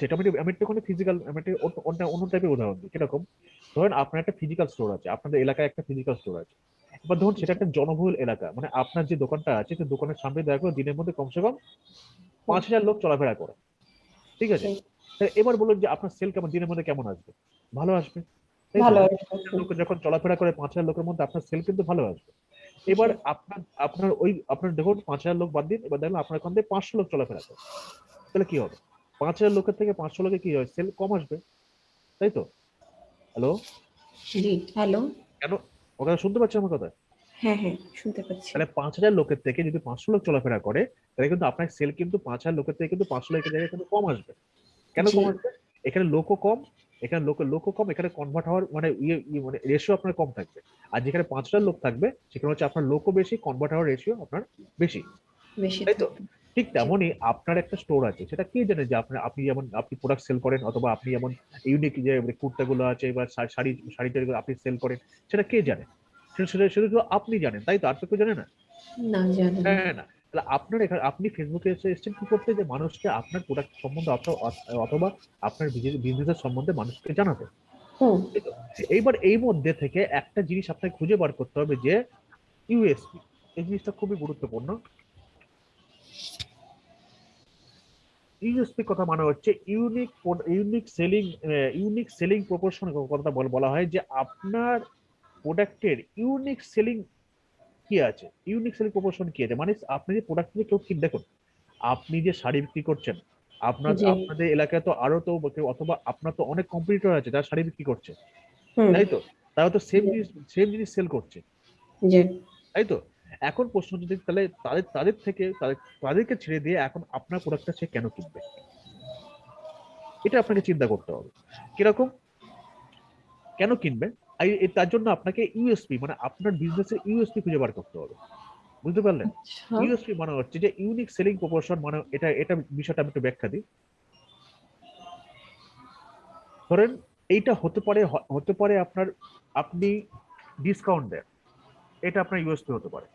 এটা আমি ফিজিক্যাল আমি একটা অন্য- অন্য অন্য টাইপের উদাহরণ দিই কীরকম? ধরেন আপনার একটা ফিজিক্যাল স্টোর আছে আপনাদের এলাকায় একটা ফিজিক্যাল স্টোর আছে। এবার ধরুন সেটা একটা জনবহুল এলাকা মানে আপনার যে দোকানটা আছে সেই দোকানের সামনে দেখা গেলো দিনের মধ্যে কমসে কম পাঁচ হাজার লোক চলাফেরা করে ঠিক আছে? এবার বলুন যে আপনার সেল কেমন দিনের মধ্যে কেমন আসবে? ভালো আসবে? ভালো যখন চলাফেরা করে পাঁচ হাজার লোকের মধ্যে আপনার সেল কিন্তু ভালো আসবে। এবার আপনার আপনার ওই আপনার দেখুন পাঁচ হাজার লোক বাদ দিন এবার দেখলাম আপনার ওখান থেকে পাঁচশো লোক চলাফেরা করে। তাহলে কি হবে? পাঁচ হাজার লোকের থেকে পাঁচশো লোকে কি হয়? সেল কম আসবে। তাই তো? হ্যালো জি হ্যালো কেন? ও কথা শুনতে পাচ্ছেন আমার কথা? হ্যাঁ হ্যাঁ শুনতে পাচ্ছি। তাহলে পাঁচ হাজার লোকের থেকে যদি পাঁচশো লোক চলাফেরা করে তাহলে কিন্তু আপনার সেল কিন্তু পাঁচ হাজার লোকের থেকে কিন্তু পাঁচশো লোকের জায়গায় কিন্তু কম আসবে। কেন কম আসবে? এখানে লোকও কম এখানে লোক লোকও কম এখানে কনভার্ট হওয়ার মানে ইয়ে ইয়ে মানে রেশিও আপনার কম থাকবে। আর যেখানে পাঁচটা লোক থাকবে সেখানে হচ্ছে আপনার লোকও বেশি কনভার্ট হওয়ার রেশিও আপনার বেশি। তাই তো? ঠিক তেমনই আপনার একটা স্টোর আছে সেটা কে জানে যে আপনার আপনি যেমন আপনি প্রোডাক্ট সেল করেন অথবা আপনি যেমন ইউনিক যে কুর্তাগুলো আছে বা শাড়ি শাড়ি টাড়িগুলো আপনি সেল করেন সেটা কে জানে? সেটা সেটা শুধু আপনি জানেন তাই তো? আর তো কেউ জানে না? না। হ্যাঁ না। তাহলে আপনার এখানে আপনি ফেসবুকে এসে এসেছেন কি করতে? যে মানুষকে আপনার প্রোডাক্ট সম্বন্ধে অথবা- আপনার বিজনেসের সম্বন্ধে মানুষকে জানাতে। এইবার এই মধ্যে থেকে একটা জিনিস আপনাকে খুঁজে বার করতে হবে যে ইউএসপি এই জিনিসটা খুবই গুরুত্বপূর্ণ। ইউএসপি কথা মানে হচ্ছে unique unique selling unique selling proportion কথা বলা হয় যে আপনার প্রোডাক্টের ইউনিক সেলিং কি আছে? ইউনিক সেলিং প্রপোর্শন কি আছে? মানে আপনি যে প্রোডাক্ট নিয়ে কেউ কিন দেখুন আপনি যে শাড়ি বিক্রি করছেন আপনার আপনাদের এলাকায় তো আরও তো অথবা আপনার তো অনেক কম্পিটিটর আছে যারা শাড়ি বিক্রি করছে তাই তো? তারা তো সেম জিনিস সেম জিনিস সেল করছে। জি। তাই তো? এখন প্রশ্ন যদি তাহলে তাদের তাদের থেকে তাদেরকে ছেড়ে দিয়ে এখন আপনার প্রোডাক্টটা সে কেন কিনবে? এটা আপনাকে চিন্তা করতে হবে। কীরকম? কেন কিনবে? তার জন্য আপনাকে ইউএসপি মানে আপনার বিজনেসের ইউএসপি খুঁজে বার করতে হবে। বুঝতে পারলেন? আচ্ছা। ইউএসপি মানে হচ্ছে যে ইউনিক সেলিং প্রপোর্শন মানে এটা এটা বিষয়টা আমি একটু ব্যাখ্যা দিই। ধরেন এইটা হতে পারে হতে পারে আপনার আপনি ডিসকাউন্ট দেন। এটা আপনার ইউএসপি হতে পারে।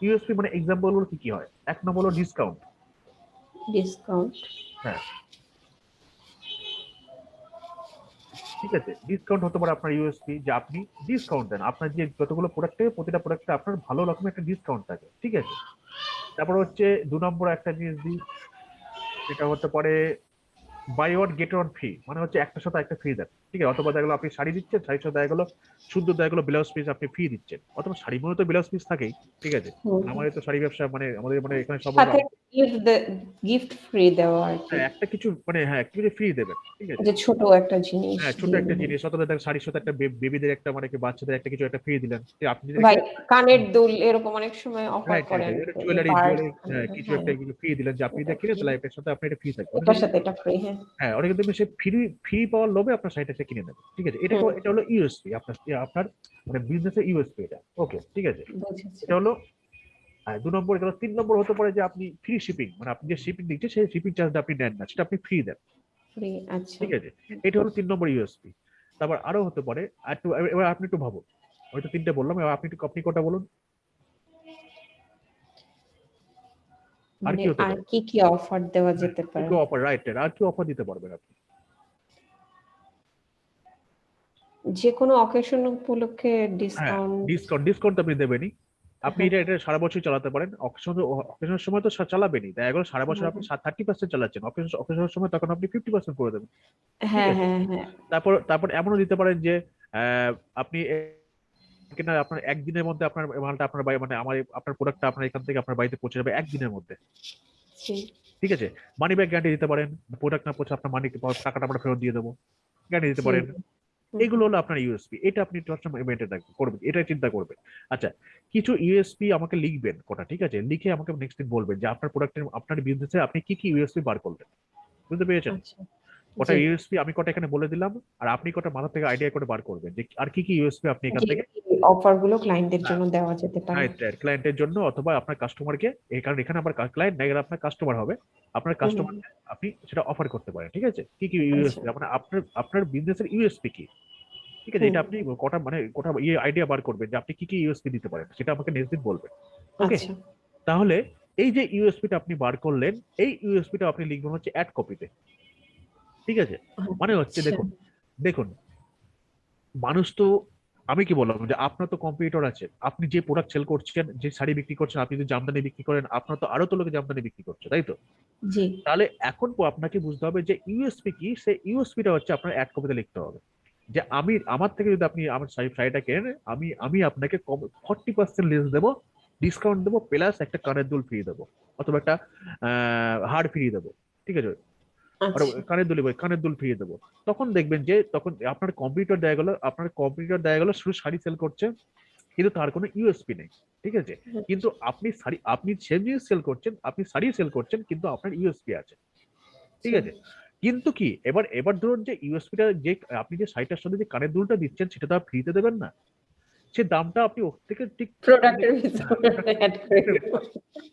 ইউএসপি মানে এক্সাম্পল কি কি হয়? এক নম্বর হলো ডিসকাউন্ট ডিসকাউন্ট হ্যাঁ। ঠিক আছে ডিসকাউন্ট হতে পারে আপনার ইউএসপি যে আপনি ডিসকাউন্ট দেন। আপনার যে যতগুলো প্রোডাক্ট থাকে প্রতিটা প্রোডাক্টে আপনার ভালো রকমের একটা ডিসকাউন্ট থাকে, ঠিক আছে? তারপর হচ্ছে দু নম্বর একটা জিনিস দিই সেটা হতে পারে buy one get one free মানে হচ্ছে একটা সাথে একটা ফ্রি দেন। ঠিক আছে? অথবা দেখা গেলো আপনি শাড়ি দিচ্ছেন শাড়ির সাথে দেখা গেলো শুদ্ধ দেখা গেলো ব্লাউজ পিস আপনি ফ্রি দিচ্ছেন। অথবা শাড়ি মনে তো ব্লাউজ পিস থাকেই ঠিক আছে? আমাদের তো শাড়ি ব্যবসা মানে আমাদের মানে এখানে সব গিফট ফ্রি দেওয়া হ্যাঁ, একটা কিছু মানে হ্যাঁ একটা কিছু ফ্রি দেবেন ঠিক আছে? ছোট একটা জিনিস। হ্যাঁ ছোট একটা জিনিস অথবা দেখ শাড়ির সাথে একটা বেবিদের একটা মানে বাচ্চাদের একটা কিছু একটা ফ্রি দিলেন। আপনি ভাই কানের দুল এরকম অনেক সময় অফার করেন জুয়েলারি কিছু একটা হ্যাঁ, এগুলো ফ্রি দিলেন যে আপনি তাহলে এটার সাথে আপনার এটা ফ্রি থাকবে। সাথে এটা ফ্রি হ্যাঁ। হ্যাঁ অনেকে দেখবেন সে ফ্রি ফ্রি পাওয়ার লোভে আপনার শাড়িটা সে কিনে নেবে ঠিক আছে? এটা এটা হলো ইউএসপি আপনার আপনার মানে বিজনেসের ইউএসপি এটা ওকে ঠিক আছে? এটা হলো আর দু নম্বর এটা তিন নম্বর হতে পারে যে আপনি ফ্রি শিপিং মানে আপনি যে শিপিং দিচ্ছেন সেই শিপিং চার্জটা আপনি নেন না সেটা আপনি ফ্রি দেন ফ্রি আচ্ছা। ঠিক আছে? এটা হলো তিন নম্বর ইউএসপি তারপর আরও হতে পারে আর একটু এবার আপনি একটু ভাবুন হয়তো তিনটে বললাম এবার আপনি একটু আপনি কটা বলুন? আর কি হতে পারে? কি কি অফার দেওয়া যেতে পারে কি অফার রাইট আর কি অফার দিতে পারবেন আপনি? যে কোনো অকেশন উপলক্ষে ডিসকাউন্ট ডিসকাউন্ট ডিসকাউন্ট আপনি দেবেনই। আপনি এটা এটা সারা বছর চালাতে পারেন। অকেশন অকেশনের সময় তো চালাবেনই। তাই এগুলো সারা বছর আপনি থার্টি পার্সেন্ট চালাচ্ছেন। অকেশন অকেশনের সময় তখন আপনি ফিফটি পার্সেন্ট করে দেবেন। হ্যাঁ হ্যাঁ হ্যাঁ। তারপর তারপর এমনও দিতে পারেন যে আপনি কিনা আপনার একদিনের মধ্যে আপনার মালটা আপনার বাড়ি মানে আমার আপনার প্রোডাক্টটা আপনার এখান থেকে আপনার বাড়িতে পৌঁছে যাবে একদিনের মধ্যে। ঠিক আছে? মানি ব্যাক গ্যারান্টি দিতে পারেন। প্রোডাক্ট না পৌঁছে আপনার মানি টাকাটা আমরা ফেরত দিয়ে দেবো। গ্যারান্টি দিতে পারেন। এগুলো হলো আপনার ইউএসপি এটা আপনি মেনটেন রাখবেন করবেন এটা চিন্তা করবেন। আচ্ছা কিছু ইউএসপি আমাকে লিখবেন কটা ঠিক আছে? লিখে আমাকে নেক্সট দিন বলবেন যে আপনার প্রোডাক্টের আপনার বিজনেসে আপনি কি কি ইউএসপি বার করলেন। বুঝতে পেরেছেন? আচ্ছা কটা ইউএসপি আমি কটা এখানে বলে দিলাম আর আপনি কটা মাথা থেকে আইডিয়া করে বার করবেন যে আর কি কি ইউএসপি আপনি এখান থেকে অফারগুলো ক্লায়েন্টদের জন্য দেওয়া যেতে পারে। ক্লায়েন্টের জন্য অথবা আপনার কাস্টমারকে এই কারণ এখানে আমার ক্লায়েন্ট না আপনার কাস্টমার হবে আপনার কাস্টমার আপনি সেটা অফার করতে পারেন ঠিক আছে? কি কি ইউএসপি মানে আপনার আপনার বিজনেসের ইউএসপি কি? ঠিক আছে? এটা আপনি কটা মানে কটা ইয়ে আইডিয়া বার করবেন যে আপনি কি কি ইউএসপি দিতে পারেন সেটা আমাকে নেক্সট দিন বলবেন ওকে আচ্ছা। তাহলে এই যে ইউএসপিটা আপনি বার করলেন এই ইউএসপিটা আপনি লিখবেন হচ্ছে অ্যাড কপিতে ঠিক আছে? মানে হচ্ছে আচ্ছা। দেখুন দেখুন মানুষ তো আমি কি বললাম যে আপনার তো কম্পিউটার আছে। আপনি যে প্রোডাক্ট সেল করছেন যে শাড়ি বিক্রি করছেন আপনি যদি জামদানি বিক্রি করেন আপনার তো আরও তো লোকে জামদানি বিক্রি করছে তাই তো? তাহলে এখন আপনাকে বুঝতে হবে যে ইউএসপি কি সেই ইউএসপিটা হচ্ছে আপনার এক কপিতে লিখতে হবে। যে আমি আমার থেকে যদি আপনি আমার শাড়ি শাড়িটা কেনেন আমি আমি আপনাকে কম ফর্টি পার্সেন্ট লেস দেবো ডিসকাউন্ট দেবো প্লাস একটা কানের দুল ফ্রি দেবো অথবা একটা হার ফ্রি দেবো ঠিক আছে? কানের দুলি বই কানের দুল ফিরিয়ে দেবো। তখন দেখবেন যে তখন আপনার কম্পিউটার দেয়া গেল আপনার কম্পিউটার দেয়া গেল শুধু শাড়ি সেল করছে কিন্তু তার কোনো ইউএসপি নেই ঠিক আছে? কিন্তু আপনি শাড়ি আপনি সেম জিনিস সেল করছেন আপনি শাড়ি সেল করছেন কিন্তু আপনার ইউএসপি আছে ঠিক আছে? কিন্তু কি এবার এবার ধরুন যে ইউএসপিটা যে আপনি যে শাড়িটার সাথে যে কানের দুলটা দিচ্ছেন সেটা তো ফ্রিতে দেবেন না। সে দামটা আপনি ওর থেকে ঠিক প্রোডাক্টের করে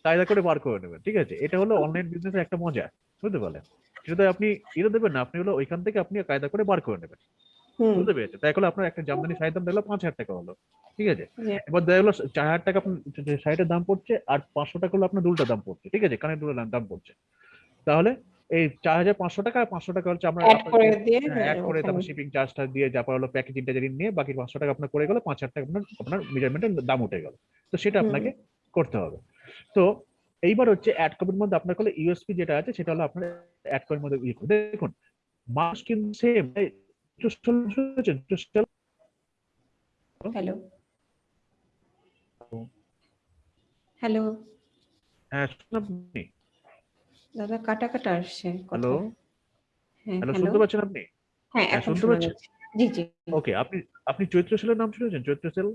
কায়দা করে বার করে নেবেন ঠিক আছে? এটা হলো অনলাইন বিজনেসের একটা মজা বুঝতে পারলেন? সেটা আপনি এটা দেবেন না আপনি হলো ওইখান থেকে আপনি কায়দা করে বার করে নেবেন বুঝতে পেরেছেন? তাই হলো আপনার একটা জামদানি শাড়ির দাম দেখল পাঁচ হাজার টাকা হলো ঠিক আছে? এবার দেখা গেলো চার হাজার টাকা আপনার শাড়িটার দাম পড়ছে আর পাঁচশো টাকা হলো আপনার দুলটার দাম পড়ছে ঠিক আছে? কানের দুলের দাম পড়ছে। তাহলে এই চার হাজার পাঁচশো টাকা আর পাঁচশো টাকা হচ্ছে আমরা অ্যাড করে অ্যাড করে তারপর শিপিং চার্জটা দিয়ে তারপর হলো প্যাকেজিংটা যদি নিয়ে বাকি পাঁচশো টাকা আপনার করে গেলো পাঁচ হাজার টাকা আপনার আপনার মেজারমেন্টের দাম উঠে গেল। তো সেটা আপনাকে করতে হবে। তো এইবার হচ্ছে অ্যাড কপির মধ্যে আপনার হলো ইউএসপি যেটা আছে সেটা হলো আপনার অ্যাড কপির মধ্যে ইয়ে দেখুন মাস কিন্তু সেম হ্যালো হ্যালো হ্যাঁ শুনুন আপনি। দাদা কাটা কাটা আসছে হ্যালো হ্যাঁ হ্যালো হ্যালো শুনতে পাচ্ছেন আপনি? হ্যাঁ হ্যাঁ, এখন শুনতে পাচ্ছেন? জি জি ওকে আপনি আপনি চৈত্র সেলের নাম শুনেছেন? চৈত্র সেল?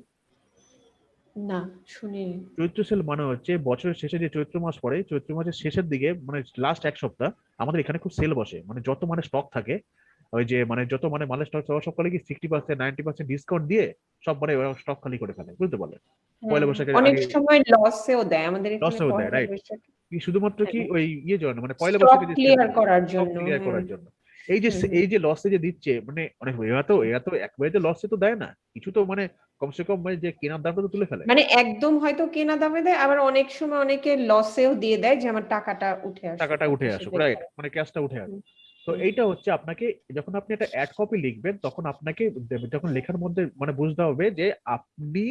না শুনি। চৈত্র সেল মানে হচ্ছে বছরের শেষে যে চৈত্র মাস পড়ে চৈত্র মাসের শেষের দিকে মানে লাস্ট এক সপ্তাহ আমাদের এখানে খুব সেল বসে। মানে যত মানে স্টক থাকে ওই যে মানে যত মানে মালের স্টক সব খালি কি sixty percent ninety percent discount দিয়ে সব মানে স্টক খালি করে ফেলে বুঝতে পারলেন? পয়লা বৈশাখের অনেক সময় লসেও দেয়। আমাদের লসেও দেয়. বৈশাখে কি শুধুমাত্র কি ওই ইয়ে জন্য? মানে পয়লা বৈশাখে ক্লিয়ার করার জন্য। ক্লিয়ার করার। জন্য। এই যে। এই যে লসে যে দিচ্ছে মানে অনেক এরা তো এরা তো একবারে তো লসে তো দেয় না। কিছু তো মানে কমসে কম মানে যে কেনার দামটা তো তুলে ফেলে। মানে একদম হয়তো কেনা দামে দেয় আবার অনেক সময় অনেকে লসেও দিয়ে দেয় যে আমার টাকাটা উঠে আসে টাকাটা উঠে আসুক রাইট মানে ক্যাশটা উঠে আসুক। তো এইটা হচ্ছে আপনাকে যখন আপনি একটা অ্যাড কপি লিখবেন তখন আপনাকে যখন লেখার মধ্যে মানে বুঝতে হবে যে আপনি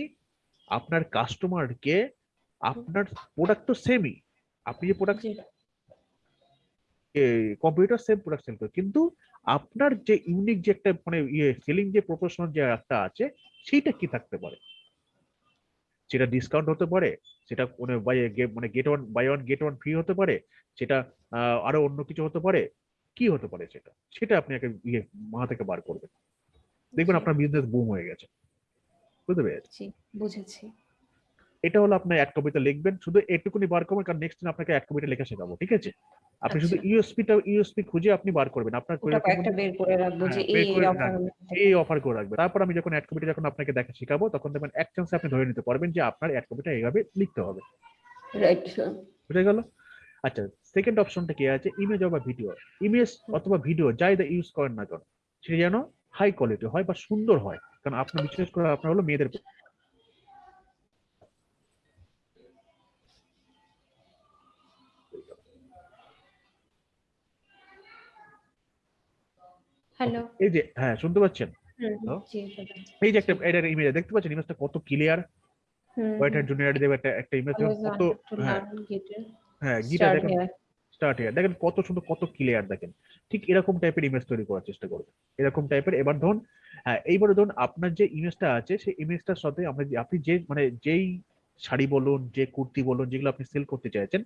আপনার কাস্টমারকে আপনার প্রোডাক্ট তো সেমই আপনি যে প্রোডাক্ট কম্পিউটার সেম প্রোডাক্ট করে কিন্তু আপনার যে ইউনিক যে একটা মানে ইয়ে সেলিং যে প্রফেশনাল যে একটা আছে সেইটা কি থাকতে পারে? সেটা ডিসকাউন্ট হতে পারে সেটা মানে বাই মানে get one buy one get one free হতে পারে সেটা আরও অন্য কিছু হতে পারে কি হতে পারে সেটা? সেটা আপনি একটা ইয়ে মাথা থেকে বার করবেন। দেখবেন আপনার বিজনেস বুম হয়ে গেছে। বুঝতে পেরেছি বুঝেছি। এটা হলো আপনার অ্যাড কপিটা লিখবেন শুধু এটুকুনি বার করবেন কারণ নেক্সট দিন আপনাকে অ্যাড কপিটা লেখা শেখাবো ঠিক আছে? আপনি শুধু আচ্ছা। ইউএসপিটা ইউএসপি খুঁজে আপনি বার করবেন আপনার ওটা এরকম কয়েকটা বের করে রাখব যে হ্যাঁ, এই অফার এই অফার করে রাখবে তারপর আমি যখন অ্যাড কপিটা যখন আপনাকে দেখা শেখাবো তখন দেখবেন এক চান্সে আপনি ধরে নিতে পারবেন যে আপনার অ্যাড কপিটা এইভাবে লিখতে হবে। রাইট বুঝে গেল? আচ্ছা সেকেন্ড অপশনটা কি আছে? ইমেজ অথবা ভিডিও ইমেজ অথবা ভিডিও যাই দা ইউজ করেন না কেন সেটা যেন হাই কোয়ালিটি হয় বা সুন্দর হয়। কারণ আপনার বিশেষ করে আপনার হলো মেয়েদের হ্যালো। এই যে হ্যাঁ শুনতে পাচ্ছেন। এই যে একটা এটার ইমেজ দেখতে পাচ্ছেন ইমেজটা কত ক্লিয়ার ওয়েটার জুনিয়র দেবে একটা একটা ইমেজ কত হ্যাঁ। হ্যাঁ গিটার দেখেন স্টার্ট হিয়ার দেখেন কত সুন্দর কত ক্লিয়ার দেখেন। ঠিক এরকম টাইপের ইমেজ তৈরি করার চেষ্টা করবেন। এরকম টাইপের এবার ধরুন হ্যাঁ এইবারে ধরুন আপনার যে ইমেজটা আছে সেই ইমেজটার সাথে আমরা আপনি যে মানে যেই শাড়ি বলুন যে কুর্তি বলুন যেগুলো আপনি সেল করতে চাইছেন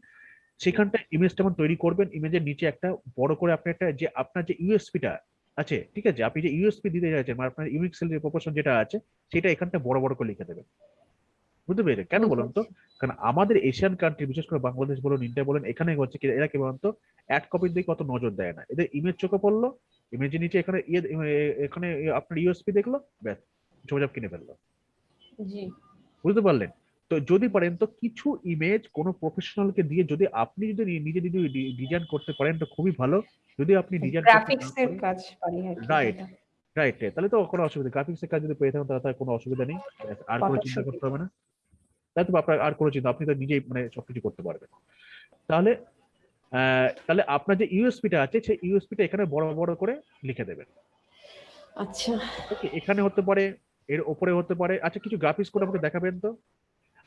সেখানটা ইমেজটা যেমন তৈরি করবেন। ইমেজের নিচে একটা বড় করে আপনি একটা যে আপনার যে ইউএসপিটা আছে ঠিক আছে? আপনি যে ইউএসপি দিতে চাইছেন মানে আপনার ইউনিক সেল প্রপোর্শন যেটা আছে সেটা এখানটা বড় বড় করে লিখে দেবেন। বুঝতে পেরেছেন? কেন বলুন তো? কারণ আমাদের এশিয়ান কান্ট্রি বিশেষ করে বাংলাদেশ বলুন ইন্ডিয়া বলুন এখানে হচ্ছে কি এরা কি বলুন তো অ্যাড কপির দিকে কত নজর দেয় না। এদের ইমেজ চোখে পড়ল ইমেজের নিচে এখানে ইয়ে এখানে আপনার ইউএসপি দেখল ব্যাস ঝোপঝাপ কিনে ফেলল। জি। বুঝতে পারলেন? তো যদি পারেন তো কিছু ইমেজ কোনো প্রফেশনালকে দিয়ে যদি আপনি যদি নিজে যদি ডিজাইন করতে পারেন তো খুবই ভালো। যদি আপনি ডিজাইন গ্রাফিক্স এর কাজ কি Right. রাইট তাহলে তো কোনো অসুবিধা গ্রাফিক্স এর কাজ যদি পেয়ে থাকেন তাহলে তার কোনো অসুবিধা নেই। আর কোনো চিন্তা করতে হবে না। তাই তো আপনার আর কোনো চিন্তা আপনি তো নিজেই মানে সবকিছু করতে পারবেন। তাহলে আহ, তাহলে আপনার যে ইউএসপিটা আছে সেই ইউএসপিটা এখানে বড় বড় করে লিখে দেবেন। আচ্ছা। এখানে হতে পারে এর ওপরে হতে পারে। আচ্ছা কিছু গ্রাফিক্স করে আমাকে দেখাবেন তো?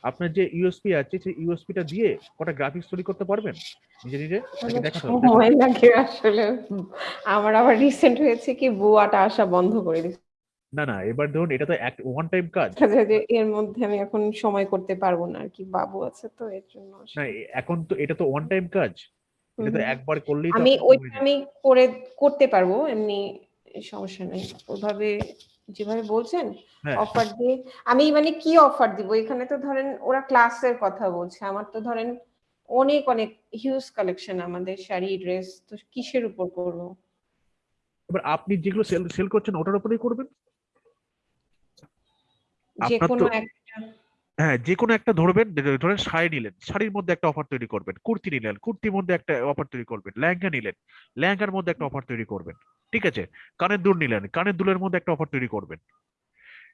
আপনার যে ইউএসপি আছে সেই ইউএসপিটা দিয়ে কটা গ্রাফিক্স তৈরি করতে পারবেন? নিজে নিজে? সময় লাগে আসলে। আমার আবার রিসেন্ট হয়েছে কি বুয়াটা আসা বন্ধ করে দিচ্ছে না না এবার ধরুন এটা তো এক ওয়ান টাইম কাজ। এর মধ্যে আমি এখন সময় করতে পারব না আর কি বাবু আছে তো এর জন্য না এখন তো এটা তো ওয়ান টাইম কাজ। এটা তো একবার করলেই আমি আপনার ওই আমি করে করতে পারব এমনি সমস্যা নেই। ওভাবে যেভাবে বলছেন হ্যাঁ। অফার দিয়ে। আমি মানে কি অফার দিব? এখানে তো ধরেন ওরা ক্লাসের কথা বলছে। আমার তো ধরেন অনেক অনেক হিউজ কালেকশন আমাদের শাড়ি ড্রেস তো কিসের উপর করব? এবার আপনি যেগুলো সেল সেল করছেন ওটার উপরেই করবেন? যে কোনো একটা। হ্যাঁ যে কোনো একটা ধরবেন ধরেন শাড়ি নিলেন শাড়ির মধ্যে একটা অফার তৈরি করবেন কুর্তি নিলেন কুর্তির মধ্যে একটা অফার তৈরি করবেন লেহেঙ্গা নিলেন লেহেঙ্গার মধ্যে একটা অফার তৈরি করবেন। ঠিক আছে? কানের দুল নিলেন কানের দুলের মধ্যে একটা অফার তৈরি করবেন।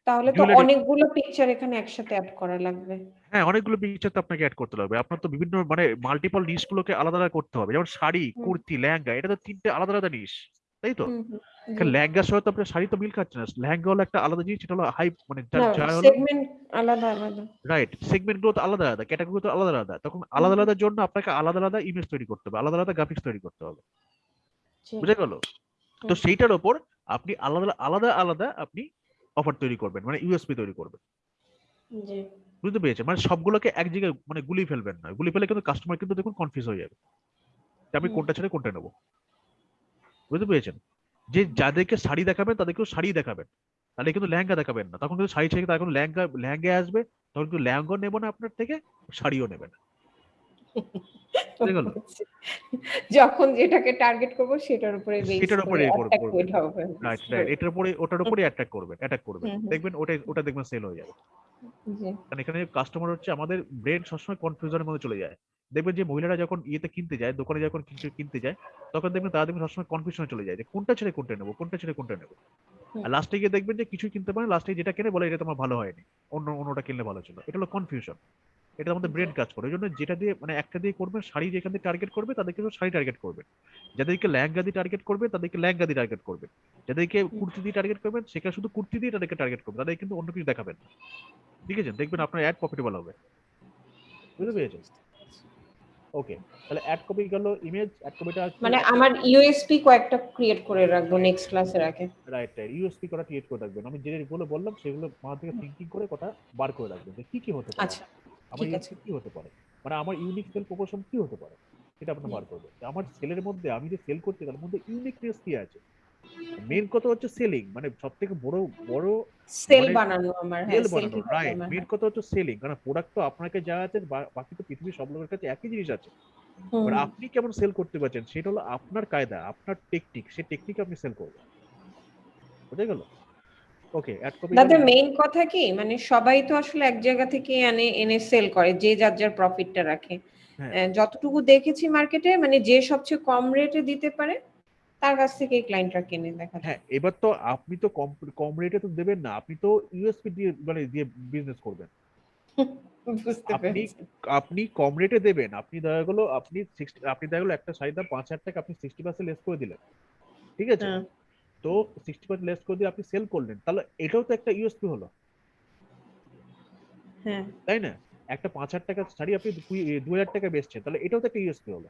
তাহলে তো অনেকগুলো পিকচার এখানে একসাথে অ্যাড করা লাগবে। হ্যাঁ অনেকগুলো পিকচার তো আপনাকে অ্যাড করতে হবে আপনার তো বিভিন্ন মানে মাল্টিপল নিশ গুলোকে আলাদা আলাদা করতে হবে। যেমন শাড়ি কুর্তি লেহেঙ্গা এটা তো তিনটে আলাদা আলাদা নিশ তাই তো? লেহেঙ্গার সঙ্গে তো আপনার শাড়ি তো মিল খাচ্ছে না। লেহেঙ্গা হলো একটা আলাদা জিনিস সেটা হলো হাই মানে সেগমেন্ট আলাদা আলাদা। রাইট সেগমেন্টগুলো তো আলাদা আলাদা ক্যাটাগরি তো আলাদা আলাদা। তখন আলাদা হুম। আলাদার জন্য আপনাকে আলাদা আলাদা ইমেজ তৈরি করতে হবে আলাদা আলাদা গ্রাফিক্স তৈরি করতে হবে। বুঝে গেল? তো সেইটার ওপর আপনি আলাদা আলাদা আলাদা আপনি অফার তৈরি করবেন মানে ইউএসপি তৈরি করবেন। বুঝতে পেরেছেন? মানে সবগুলোকে এক জায়গায় মানে গুলি ফেলবেন না। গুলি ফেলে কিন্তু কাস্টমার কিন্তু দেখুন কনফিউজ হয়ে যাবে। আমি কোনটা ছেড়ে কোনটা নেব। বুঝতে পেরেছেন? যে যাদেরকে শাড়ি দেখাবেন তাদেরকেও শাড়ি দেখাবেন। তাহলে কিন্তু লেহেঙ্গা দেখাবেন না। তখন কিন্তু শাড়ি ছেড়ে তার এখন লেহেঙ্গা লেহেঙ্গা আসবে তখন কিন্তু লেহেঙ্গাও নেব না আপনার থেকে শাড়িও নেবেন বুঝে গেল? যখন যেটাকে টার্গেট করব সেটার উপরে সেটার উপরে রাইট রাইট এটার উপরে ওটার উপরে অ্যাটাক করবেন অ্যাটাক করবেন। দেখবেন ওটাই ওটা দেখবেন সেল হয়ে যাবে। কারণ এখানে কাস্টমার হচ্ছে আমাদের ব্রেন সবসময় কনফিউশনের মধ্যে চলে যায়। দেখবেন যে মহিলারা যখন ইয়েতে কিনতে যায় দোকানে যখন কিছু কিনতে যায় তখন দেখবেন তারা দেখবেন সবসময় কনফিউশনে চলে যায় যে কোনটা ছেড়ে কোনটা নেব কোনটা ছেড়ে কোনটা নেব। আর লাস্টে গিয়ে দেখবেন যে কিছু কিনতে পারেন লাস্টে যেটা কিনে বলে এটা তোমার ভালো হয়নি অন্য অন্যটা কিনলে ভালো ছিল এটা হলো কনফিউশন এটা আমাদের ব্রেন কাজ করে। ওই জন্য যেটা দিয়ে মানে একটা দিয়ে করবেন শাড়ি যেখান দিয়ে টার্গেট করবে তাদেরকে শাড়ি টার্গেট করবেন যাদেরকে লেহেঙ্গা দিয়ে টার্গেট করবে তাদেরকে লেহেঙ্গা দিয়ে টার্গেট করবেন যাদেরকে কুর্তি দিয়ে টার্গেট করবেন সেখানে শুধু কুর্তি দিয়ে তাদেরকে টার্গেট করবেন তাদের কিন্তু অন্য কিছু দেখাবেন। ঠিক আছে? দেখবেন আপনার অ্যাড প্রফিটেবল হবে। বুঝতে পেরেছেন? ওকে তাহলে অ্যাড কপি গেল ইমেজ অ্যাড কপিটা মানে আমার ইউএসপি কয়েকটা ক্রিয়েট করে রাখব নেক্সট ক্লাসের আগে। রাইট রাইট ইউএসপি করা ক্রিয়েট করে রাখবেন। আমি যে যেগুলো বললাম সেগুলো মাথা থেকে থিঙ্কিং করে কটা বার করে রাখবেন। কি কি হতে পারে। আচ্ছা। আমার। ইউএসপি কি হতে পারে? মানে আমার ইউনিক সেল প্রপোর্শন কি হতে পারে? সেটা আপনি বার করবেন। যে আমার সেলের মধ্যে আমি যে সেল করতে তার মধ্যে ইউনিকনেস কি আছে? মেন কথা হচ্ছে সেলিং মানে সব থেকে বড় বড় সেল মানে বানানো আমার হ্যাঁ সেল সেল বানানো রাইট মেন কথা হচ্ছে সেলিং কারণ প্রোডাক্ট তো আপনাকে যা আছে বাকি তো পৃথিবীর সব লোকের কাছে একই জিনিস আছে। এবার আপনি কেমন সেল করতে পারছেন সেটা হলো আপনার কায়দা আপনার টেকনিক সেই টেকনিক আপনি সেল করবেন। বুঝে গেল? ওকে দাদা মেইন কথা কি? মানে সবাই তো আসলে এক জায়গা থেকে এনে এনে সেল করে যে যার যার প্রফিটটা রাখে। হ্যাঁ। যতটুকু দেখেছি মার্কেটে মানে যে সবচেয়ে কম রেটে দিতে পারে তার কাছ থেকে ক্লায়েন্টরা কিনে দেখা হ্যাঁ এবার তো আপনি তো কম কম রেটে তো দেবেন না আপনি তো ইউএসপি দিয়ে মানে দিয়ে বিজনেস করবেন। আপনি আপনি কম রেটে দেবেন আপনি দেখা গেলো আপনি 60 আপনি দেখা গেলো একটা শাড়ির দাম পাঁচ হাজার টাকা আপনি সিক্সটি পার্সেন্ট লেস করে দিলেন। ঠিক আছে? হ্যাঁ। তো সিক্সটি পার্সেন্ট লেস করে দিয়ে আপনি সেল করলেন তাহলে এটাও তো একটা ইউএসপি হলো। হ্যাঁ। তাই না? একটা পাঁচ হাজার টাকার শাড়ি আপনি দু হাজার টাকা বেচছেন তাহলে এটাও তো একটা ইউএসপি হলো।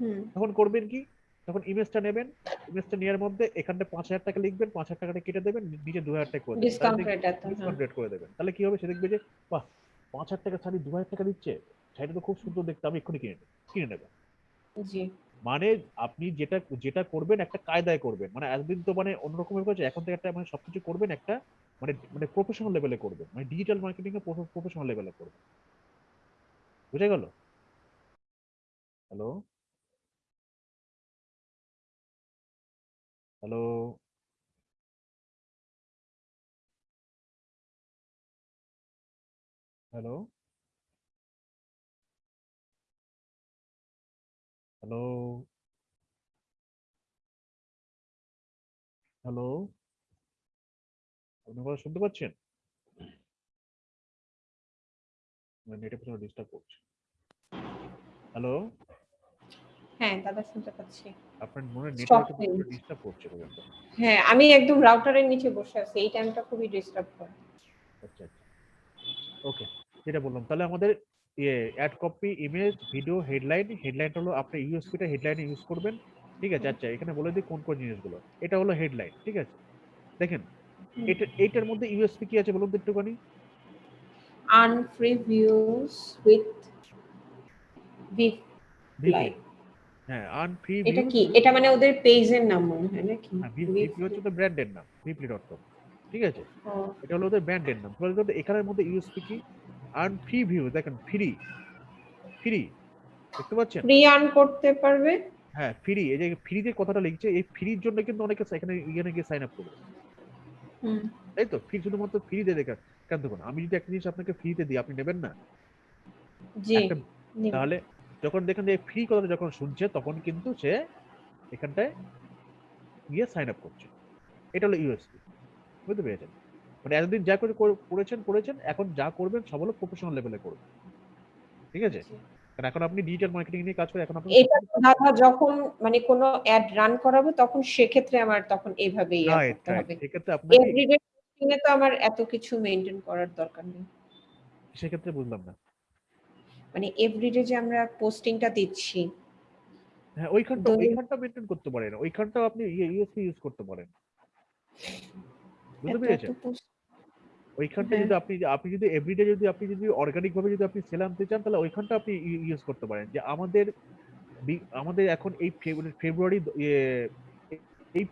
হুম। তখন করবেন কি? তখন ইমেজটা নেবেন ইমেজটা নেওয়ার মধ্যে এখানটা পাঁচ হাজার টাকা লিখবেন পাঁচ হাজার টাকাটা কেটে দেবেন নিচে দু হাজার টাকা করে ডিসকাউন্ট হ্যাঁ। করে দেবেন। তাহলে কি হবে? সে দেখবে যে বাহ পাঁচ হাজার টাকা শাড়ি দু হাজার টাকা দিচ্ছে শাড়িটা তো খুব সুন্দর দেখতে আমি এক্ষুনি কিনে নেব কিনে নেবেন জি। মানে আপনি যেটা যেটা করবেন একটা কায়দায় করবেন। মানে এতদিন তো মানে অন্যরকমের করেছে, এখন থেকে একটা মানে সবকিছু করবেন একটা মানে মানে প্রফেশনাল লেভেলে করবেন। মানে ডিজিটাল মার্কেটিং এ প্রফেশনাল লেভেলে করবেন। বুঝে গেল? Hello hello hello hello? Hello? আপনি কথা শুনতে পাচ্ছেন? নেটে প্রচণ্ড ডিস্টার্ব করছে। হ্যালো? হ্যাঁ দাদা শুনতে পাচ্ছি। আপনার মনে নেটওয়ার্কে গেছে। ডিস্টার্ব করছে হ্যাঁ আমি একদম রাউটারের নিচে বসে আছি এই টাইমটা খুবই ডিস্টার্ব করে। আচ্ছা আচ্ছা। ওকে যেটা বললাম তাহলে আমাদের ইয়ে ad copy image video headline হেডলাইনটা হলো আপনি ইউএসপিটা হেডলাইনে ইউজ করবেন। ঠিক আছে আচ্ছা এখানে বলে দিই কোন কোন জিনিসগুলো। এটা হলো হেডলাইন ঠিক আছে? দেখেন। এটা এইটার মধ্যে ইউএসপি কি আছে বলুন তো একটুখানি? With with VP Like. হ্যাঁ এটা কি? এটা মানে ওদের পেজের নাম মনে হয় নাকি হচ্ছে তো ব্র্যান্ডের নাম ভিপি ডট কম ঠিক আছে? এটা হলো ওদের ব্র্যান্ডের নাম। এবার এখানের মধ্যে ইউএসপি কি? আর্ন ফ্রি ভিউ দেখেন ফ্রি ফ্রি দেখতে পাচ্ছেন? ফ্রি আর্ন করতে পারবে? হ্যাঁ ফ্রি এই যে ফ্রি যে কথাটা লিখছে এই ফ্রির জন্য কিন্তু অনেকে এখানে এখানে গিয়ে সাইন আপ করবে। তাই তো? ফ্রি শুধুমাত্র ফ্রি দিয়ে দেখা কেন দেখুন আমি যদি একটা জিনিস আপনাকে ফ্রিতে দিই আপনি নেবেন না? জি তাহলে যখন দেখেন যে ফ্রি কথাটা যখন শুনছে তখন কিন্তু সে এখানটায় গিয়ে সাইন আপ করছে। এটা হলো ইউএসপি বুঝতে পেরেছেন? মানে এতদিন যা করে করে- করেছেন করেছেন এখন যা করবেন সব হলো প্রফেশনাল লেভেলে করবেন ঠিক আছে? কারণ এখন আপনি ডিজিটাল মার্কেটিং নিয়ে কাজ করেন এখন আপনি এটা দাদা যখন মানে কোনো অ্যাড রান করাবো তখন সেক্ষেত্রে আমার তখন এইভাবেই ইয়া করতে হবে। সেক্ষেত্রে আপনাকে এভরিডে তো আমার এত কিছু মেনটেন করার দরকার নেই। সেক্ষেত্রে বুঝলাম না। মানে এভরিডে যে আমরা পোস্টিংটা দিচ্ছি। হ্যাঁ ওইখানটা ওইখানটা মেনটেন করতে পারেন। ওইখানটাও আপনি ইউএসপি ইউজ করতে পারেন। বুঝতে পেরেছেন? ওইখানটা হ্যাঁ। যদি আপনি আপনি যদি এভরিডে যদি আপনি যদি অর্গানিক ভাবে যদি আপনি সেল আনতে চান তাহলে ওইখানটা আপনি ইউজ করতে পারেন। যে আমাদের আমাদের এখন এই ফেব্রুয়ারি ফেব্রুয়ারি ইয়ে, এই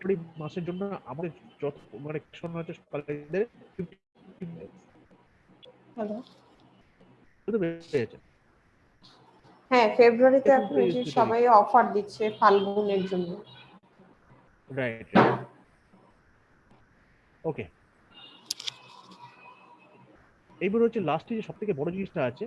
মাসের জন্য আমাদের যত মানে হচ্ছে 15 হ্যালো হ্যাঁ ফেব্রুয়ারিতে যে সবাই অফার দিচ্ছে ফাল্গুনের জন্য। রাইট ওকে এইবার হচ্ছে লাস্টে যে সব থেকে বড় জিনিসটা আছে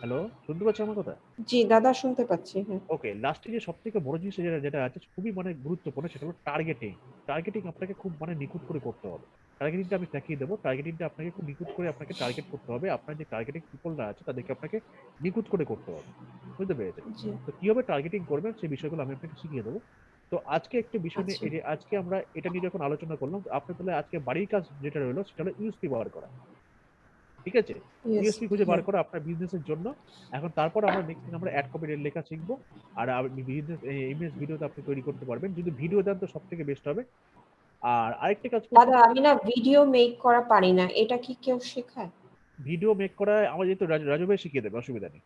হ্যালো শুনতে পাচ্ছ আমার কথা? জি দাদা শুনতে পাচ্ছি হ্যাঁ। ওকে লাস্টে যে সব থেকে বড় জিনিস যেটা যেটা আছে খুবই মানে গুরুত্বপূর্ণ সেটা হলো টার্গেটিং টার্গেটিং আপনাকে খুব মানে নিখুঁত করে করতে হবে। টার্গেটিংটা আমি দেখিয়ে দেবো। টার্গেটিংটা আপনাকে খুব নিখুঁত করে আপনাকে টার্গেট করতে হবে। আপনার যে টার্গেটিং পিপলরা আছে তাদেরকে আপনাকে নিখুঁত করে করতে হবে। বুঝতে পেরেছেন? তো কীভাবে টার্গেটিং করবেন সেই বিষয়গুলো আমি আপনাকে শিখিয়ে দেবো। তো আজকে একটা বিষয় নিয়ে আচ্ছা। এই যে আজকে আমরা এটা নিয়ে যখন আলোচনা করলাম আপনি তাহলে আজকে বাড়ির কাজ যেটা রইল সেটা হলো ইউএসপি বার করা। ঠিক আছে? ইউএসপি খুঁজে বার। করা আপনার বিজনেসের জন্য। এখন তারপর আমরা নেক্সট দিন আমরা অ্যাড কপি লেখা শিখব। আর আপনি বিজনেস ইমেজ ভিডিওতে আপনি তৈরি করতে পারবেন। যদি ভিডিও দেন তো সব থেকে বেস্ট হবে। আর আরেকটা কাজ দাদা আমি না ভিডিও মেক করা পারি না। এটা কি কেউ শেখায়? ভিডিও মেক করা আমার যেহেতু রাজু ভাই শিখিয়ে দেবে অসুবিধা নেই।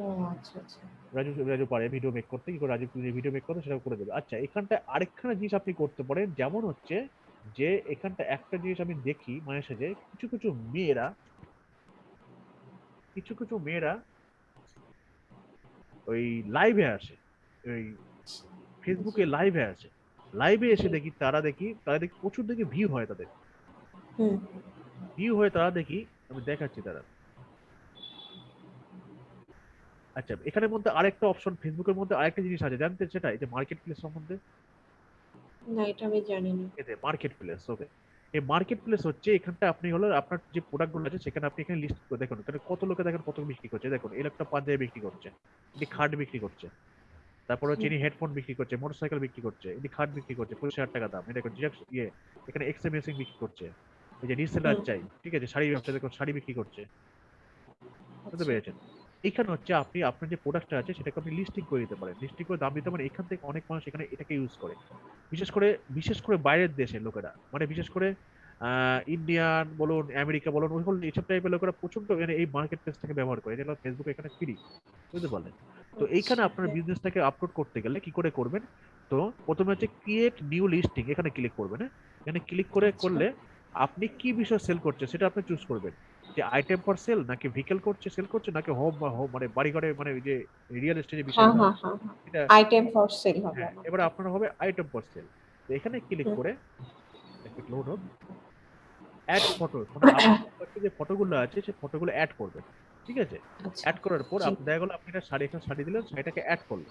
ও আচ্ছা আচ্ছা। রাজু রাজু পারে ভিডিও মেক করতে। কি করে রাজু ভিডিও মেক করতে সেটা করে দেবে। আচ্ছা এখানটায় আরেকখানা জিনিস আপনি করতে পারেন। যেমন হচ্ছে যে এখানটা একটা জিনিস আমি দেখি মাঝে সাঝে কিছু কিছু মেয়েরা কিছু কিছু মেয়েরা ওই লাইভে আসে। ওই ফেসবুকে লাইভে আসে। লাইভে এসে দেখি তারা দেখি তারা দেখি প্রচুর দেখি ভিউ হয় তাদের। ভিউ হয়ে তারা দেখি আমি দেখাচ্ছি তারা। আচ্ছা এখানের মধ্যে আরেকটা অপশন ফেসবুকের মধ্যে আরেকটা জিনিস আছে জানতে সেটা এই যে মার্কেট প্লেস সম্বন্ধে? না এটা আমি জানি না এতে মার্কেট প্লেস ওকে এই মার্কেট প্লেস হচ্ছে এখানটা আপনি হলো আপনার যে প্রোডাক্টগুলো আছে সেখানে আপনি এখানে লিস্ট করে দেখুন। এখানে কত লোকে দেখেন কত বিক্রি করছে। দেখুন এই লোকটা পাঞ্জাবি বিক্রি করছে এটি খাট বিক্রি করছে তারপর হচ্ছে ইনি হেডফোন বিক্রি করছে মোটরসাইকেল বিক্রি করছে এটি খাট বিক্রি করছে পঁচিশ হাজার টাকা দাম। এটা দেখুন ইয়ে এখানে এক্সএম মেসিং বিক্রি করছে। এই যে রিসেলার। চাই ঠিক আছে শাড়ি ব্যবসা দেখুন শাড়ি বিক্রি করছে। বুঝতে আচ্ছা। পেরেছেন? এখানে হচ্ছে আপনি আপনার যে প্রোডাক্টটা আছে সেটাকে আপনি লিস্টিং করে দিতে পারেন। লিস্টিং করে দাম দিতে পারেন। এখান থেকে অনেক মানুষ এখানে এটাকে ইউজ করে। বিশেষ করে বিশেষ করে বাইরের দেশের লোকেরা। মানে বিশেষ করে ইন্ডিয়ান বলুন আমেরিকা বলুন ওই বলুন এইসব টাইপের লোকেরা প্রচণ্ড মানে এই মার্কেট প্লেসটাকে ব্যবহার করে। যেটা ফেসবুক এখানে ফ্রি বুঝতে পারলেন? তো এইখানে আপনার। বিজনেসটাকে আপলোড করতে গেলে কি করে করবেন? তো প্রথমে হচ্ছে ক্রিয়েট নিউ লিস্টিং এখানে ক্লিক করবেন হ্যাঁ? এখানে ক্লিক করে আচ্ছা। করলে আপনি কি বিষয় সেল করছে সেটা আপনি চুজ করবেন। যে আইটেম ফর সেল নাকি ভেহিকেল করছে সেল করছে নাকি হোম হোম মানে বাড়ি ঘরে মানে যে রিয়েল এস্টেটের বিষয় হ্যাঁ হ্যাঁ হ্যাঁ এটা আইটেম ফর সেল হবে হ্যাঁ। এবার আপনার হবে আইটেম ফর সেল তো এখানে ক্লিক করে একটু লোড হোক অ্যাড ফটো মানে যে ফটোগুলো আছে সেই ফটোগুলো অ্যাড করবেন ঠিক আছে? আচ্ছা। অ্যাড করার পর। আপনি দেখা গেল আপনি একটা শাড়ি এখানে শাড়ি দিলেন শাড়িটাকে অ্যাড করলেন।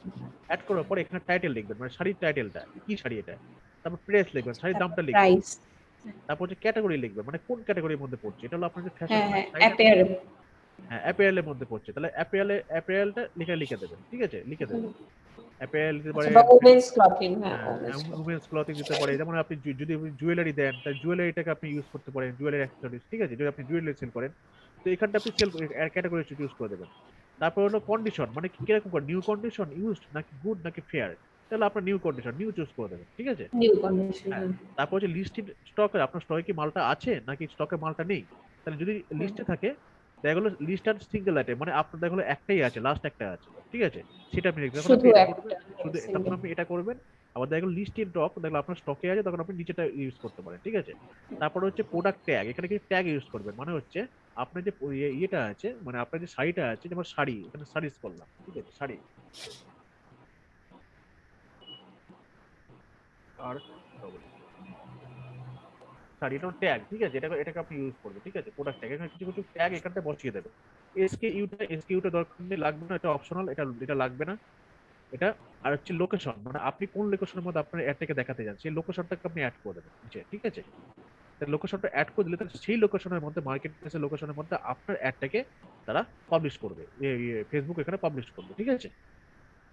অ্যাড করার পর এখানে টাইটেল লিখবেন মানে শাড়ির টাইটেলটা কি শাড়ি এটা? তারপর প্রেস লিখবেন শাড়ির দামটা লিখবেন। প্রাইস তারপর হচ্ছে ক্যাটাগরি লিখবেন মানে কোন ক্যাটাগরির মধ্যে পড়ছে? এটা হলো আপনার যে ফ্যাশন হ্যাঁ হ্যাঁ অ্যাপেয়ার হ্যাঁ অ্যাপেয়ারের মধ্যে পড়ছে। তাহলে অ্যাপেয়ারে অ্যাপেয়ারটা লিখে লিখে দেবেন ঠিক আছে? লিখে দেবেন। অ্যাপেয়ার দিতে পারে আচ্ছা বা ওমেন্স ক্লথিং হ্যাঁ। উমেন্স ক্লথিং দিতে পারে। যেমন আপনি যদি জুয়েলারি দেন তাহলে জুয়েলারিটাকে আপনি ইউজ করতে পারেন জুয়েলারি অ্যাক্সেসরিজ ঠিক আছে? যদি আপনি জুয়েলারি সেল করেন তো এখানটা আপনি সেল ক্যাটাগরি চুজ করে দেবেন। তারপর হলো কন্ডিশন মানে কি কীরকম নিউ কন্ডিশন ইউজড নাকি গুড নাকি ফেয়ার তাহলে আপনার নিউ কন্ডিশন নিউ চুজ করে দেবেন ঠিক আছে? নিউ কন্ডিশন হ্যাঁ। তারপর হচ্ছে লিস্টেড স্টক আপনার স্টকে কি মালটা আছে নাকি স্টকে মালটা নেই? তাহলে যদি লিস্টে থাকে দেখা গেলো লিস্ট আর সিঙ্গেল আইটেম মানে আপনার দেখা গেলো একটাই আছে লাস্ট একটা আছে ঠিক আছে? সেটা আপনি লিখবেন শুধু তখন আপনি এটা করবেন আবার দেখা গেলো লিস্ট ইন টপ দেখল আপনার স্টকে আছে তখন আপনি নিচেটা ইউজ করতে পারেন ঠিক আছে? তারপর হচ্ছে প্রোডাক্ট ট্যাগ এখানে কি ট্যাগ ইউজ করবেন মানে হচ্ছে আপনার যে ইয়ে- ইয়েটা আছে মানে আপনার যে শাড়িটা আছে যেমন শাড়ি এখানে শাড়িজ করলাম ঠিক আছে শাড়ি। এটা ঠিক আছে? এটাকে আপনি করবেন, ঠিক আছে? এখানে কিছু কিছু বসিয়ে দরকার নেই, লাগবে না, এটা এটা এটা লাগবে না। এটা আর হচ্ছে লোকেশন মানে আপনি কোন লোকেশনের মধ্যে আপনার অ্যাডটাকে দেখাতে যান, সেই লোকেশনটাকে আপনি অ্যাড করে দেবেন, নিচে, ঠিক আছে? লোকেশনটা অ্যাড করে দিলে তাহলে সেই লোকেশনের মধ্যে মার্কেট প্লেসের লোকেশনের মধ্যে আপনার অ্যাডটাকে তারা পাবলিশ করবে ফেসবুক এখানে পাবলিশ করবে, ঠিক আছে?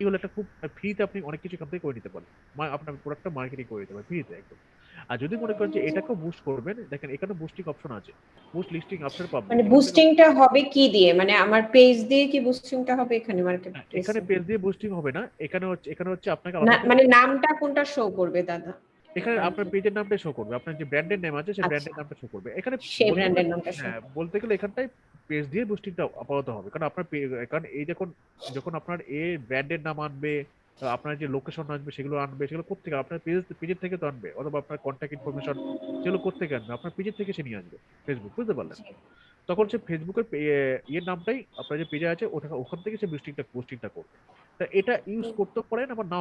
এই হলো একটা খুব ফ্রিতে আপনি অনেক কিছু এখান থেকে করে নিতে পারেন। মা- আপনার প্রোডাক্টটা মার্কেটিং করে দিতে পারেন ফ্রিতে একদম। আর যদি মনে করেন যে এটাকেও বুস্ট করবেন দেখেন এখানে বুস্টিং অপশন আছে। বুস্ট লিস্টিং অপশন পাবেন। মানে বুস্টিংটা হবে কি দিয়ে? মানে আমার পেজ দিয়ে কি বুস্টিংটা হবে এখানে মার্কেট হ্যাঁ, এখানে পেজ দিয়ে বুস্টিং হবে না। এখানে হচ্ছে এখানে হচ্ছে আপনাকে মানে নামটা কোনটা শো করবে দাদা? এখানে আপনার পেজের নামটা শো করবে। আপনার যে ব্র্যান্ডের নেম আছে সেই আচ্ছা। ব্র্যান্ডের নামটা শো করবে। এখানে সেই ব্র্যান্ডের নামটা হ্যাঁ বলতে গেলে এখানটায় পেজ দিয়ে বুস্টিংটা আপাতত হবে। কারণ আপনার কারণ এই যখন যখন আপনার এ ব্র্যান্ডের নাম আনবে আপনার যে লোকেশন আসবে সেগুলো আনবে সেগুলো কোথেকে আপনার পেজ পেজের থেকে তো আনবে অথবা আপনার কন্ট্যাক্ট ইনফরমেশন সেগুলো কোথেকে আনবে? আপনার পেজের থেকে সে নিয়ে আসবে ফেসবুক বুঝতে পারলেন? তখন সে ফেসবুকের ইয়ের নামটাই আপনার যে পেজে আছে ওটা ওখান থেকে সে পোস্টিংটা পোস্টিংটা করবে। তা এটা ইউজ। করতে পারেন আবার না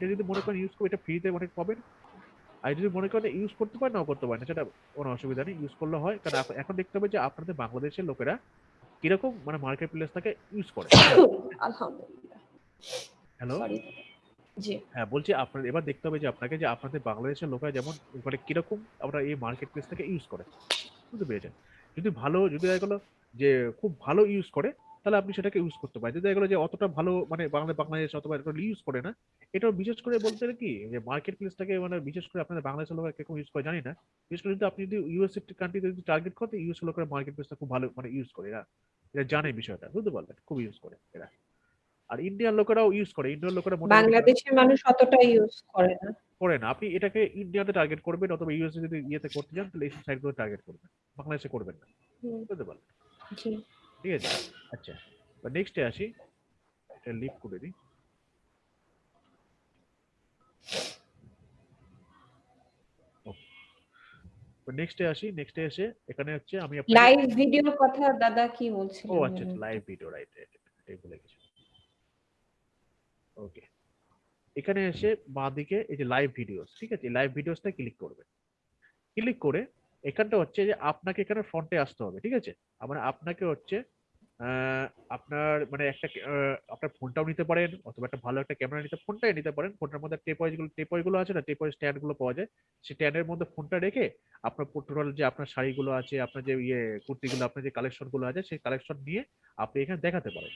যদি মনে করেন ইউজ করে এটা ফ্রিতে অনেক পাবেন। আর যদি মনে করেন ইউজ করতে পারেন নাও করতে পারেন সেটা কোনো অসুবিধা নেই ইউজ করলে হয়। কারণ এখন- দেখতে হবে যে আপনাদের বাংলাদেশের লোকেরা কীরকম মানে মার্কেট প্লেসটাকে ইউজ করে। আলহামদুলিল্লাহ। হ্যালো জি। হ্যাঁ বলছি আপনার এবার দেখতে হবে যে আপনাকে যে আপনাদের বাংলাদেশের লোকেরা যেমন মানে কীরকম আমরা এই মার্কেট প্লেসটাকে ইউজ করে। বুঝতে পেরেছেন? যদি ভালো যদি দেখা গেলো যে খুব ভালো ইউজ করে তাহলে আপনি সেটাকে ইউজ করতে পারেন। যদি দেখা গেলো যে অতটা ভালো মানে বাংলা বাংলাদেশ অথবা ইউজ করে না এটা বিশেষ করে বলতে কি যে মার্কেট প্লেসটাকে মানে বিশেষ করে আপনাদের বাংলাদেশের লোকেরা কীরকম ইউজ করে জানি না। বিশেষ করে যদি আপনি যদি ইউএসএ কান্ট্রিতে যদি টার্গেট করেন ইউএস লোকেরা মার্কেট প্লেসটা খুব ভালো মানে ইউজ করে। এরা এরা জানে বিষয়টা বুঝতে পারলেন? খুব ইউজ করে এরা। আর ইন্ডিয়ান লোকেরাও ইউজ করে। ইন্ডিয়ান লোকেরা বাংলাদেশের মানুষ অতটা ইউজ করে না। করে না। আপনি এটাকে ইন্ডিয়াতে টার্গেট করবেন অথবা ইউএসএ যদি ইয়েতে করতে যান তাহলে এইসব সাইটগুলো টার্গেট করবেন। বাংলাদেশে করবেন না। বুঝতে পারলেন? জি। ঠিক আছে? আচ্ছা বা নেক্সটে আসি। এটা লিভ করে দিই। নেক্সটে আসি নেক্সটে এসে এখানে হচ্ছে আমি আপনাকে- লাইভ ভিডিওর কথা দাদা কি বলছিলেন? ও আচ্ছা লাইভ ভিডিও রাইট এটাই গেছি। ওকে এখানে এসে বাঁ দিকে এই যে লাইভ ভিডিওস ঠিক আছে? লাইভ ভিডিওসটা ক্লিক করবে। ক্লিক করে এখানটা হচ্ছে যে আপনাকে এখানে ফ্রন্টে আসতে হবে ঠিক আছে? মানে আপনাকে হচ্ছে আপনার মানে একটা আপনার ফোনটাও নিতে পারেন অথবা একটা ভালো একটা ক্যামেরা নিতে ফোনটাই নিতে পারেন। ফোনটার মধ্যে টেপগুলো গুলো আছে না? টেপ স্ট্যান্ডগুলো পাওয়া যায়। সেই স্ট্যান্ডের মধ্যে ফোনটা রেখে আপনার টোটাল যে আপনার শাড়িগুলো আছে আপনার যে ইয়ে কুর্তিগুলো আপনার যে কালেকশনগুলো আছে সেই কালেকশন নিয়ে আপনি এখানে দেখাতে পারেন।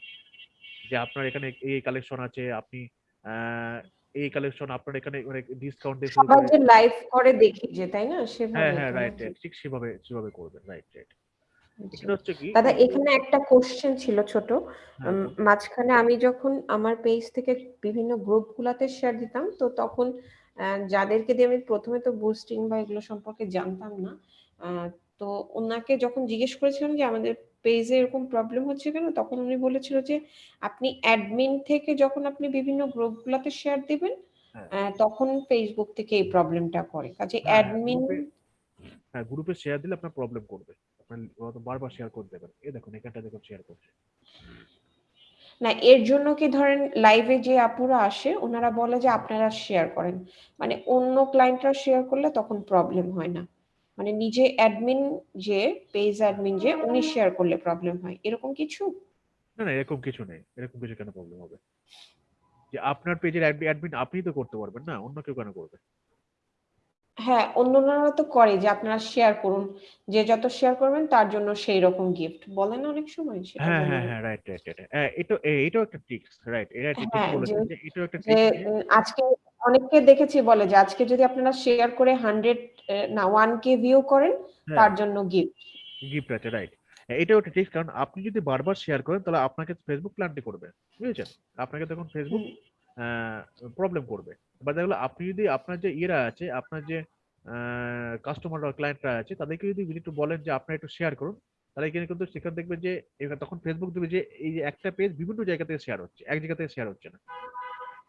যে আপনার এখানে এই কালেকশন আছে আপনি আহ, এই কালেকশন আপনার এখানে মানে ডিসকাউন্ট দিয়ে সবাই যে লাইভ করে দেখি যে তাই না? সেভাবে হ্যাঁ হ্যাঁ রাইট রাইট ঠিক সেভাবে সেভাবে করবেন রাইট রাইট দাদা এখানে একটা কোশ্চেন ছিল ছোট। হ্যাঁ, মাঝখানে আমি যখন আমার পেজ থেকে বিভিন্ন গ্রুপ গুলাতে শেয়ার দিতাম তো তখন যাদেরকে দিয়ে আমি প্রথমে তো বুস্টিং বা এগুলো সম্পর্কে জানতাম না তো ওনাকে যখন জিজ্ঞেস করেছিলাম যে আমাদের পেজে এরকম প্রবলেম হচ্ছে কেন? তখন উনি বলেছিল যে আপনি অ্যাডমিন থেকে যখন আপনি বিভিন্ন গ্রুপ গুলাতে শেয়ার দিবেন হ্যাঁ। তখন ফেসবুক থেকে এই প্রবলেমটা করে। কাজে হ্যাঁ, অ্যাডমিন হ্যাঁ গ্রুপে শেয়ার দিলে আপনার প্রবলেম করবে। আপনার ওরা তো বারবার শেয়ার করে দেবেন এই দেখুন এখানটা দেখুন শেয়ার করছে। না এর জন্য কি ধরেন লাইভে যে আপুরা আসে ওনারা বলে যে আপনারা শেয়ার করেন। মানে অন্য ক্লায়েন্টরা শেয়ার করলে তখন প্রবলেম হয় না। মানে নিজে অ্যাডমিন যে পেজ অ্যাডমিন যে উনি শেয়ার করলে প্রবলেম হয়। এরকম কিছু? না না এরকম কিছু নেই। এরকম কিছু কেন প্রবলেম হবে? যে আপনার পেজের অ্যাডমিন আপনি তো করতে পারবেন না অন্য কেউ কেন করবে? হ্যাঁ অন্যরা তো করে যে আপনারা শেয়ার করুন। যে যত শেয়ার করবেন তার জন্য সেই রকম গিফট বলেন অনেক সময় সেটা হ্যাঁ হ্যাঁ হ্যাঁ রাইট রাইট রাইট হ্যাঁ এটা এটাও একটা ট্রিক্স রাইট এটা ঠিক হ্যাঁ, বলেছেন যে- এটাও একটা ট্রিক্স আজকে অনেককে দেখেছি বলে যে আজকে যদি আপনারা শেয়ার করে হান্ড্রেড না ওয়ান কে ভিউ করেন হ্যাঁ। তার জন্য গিফট গিফট আছে রাইট এটাও একটা ট্রিক্স কারণ আপনি যদি বারবার শেয়ার করেন তাহলে আপনাকে ফেসবুক প্ল্যানটি করবে বুঝেছেন? আপনাকে তখন ফেসবুক প্রবলেম করবে। বা দেখল আপনি যদি আপনার যে ইয়েরা আছে আপনার যে কাস্টমার বা ক্লায়েন্টরা আছে তাদেরকে যদি একটু বলেন যে আপনারা একটু শেয়ার করুন তাহলে এখানে কিন্তু সেখানে দেখবে যে তখন ফেসবুক দেবে যে এই যে একটা পেজ বিভিন্ন জায়গা থেকে শেয়ার হচ্ছে এক জায়গা থেকে শেয়ার হচ্ছে না।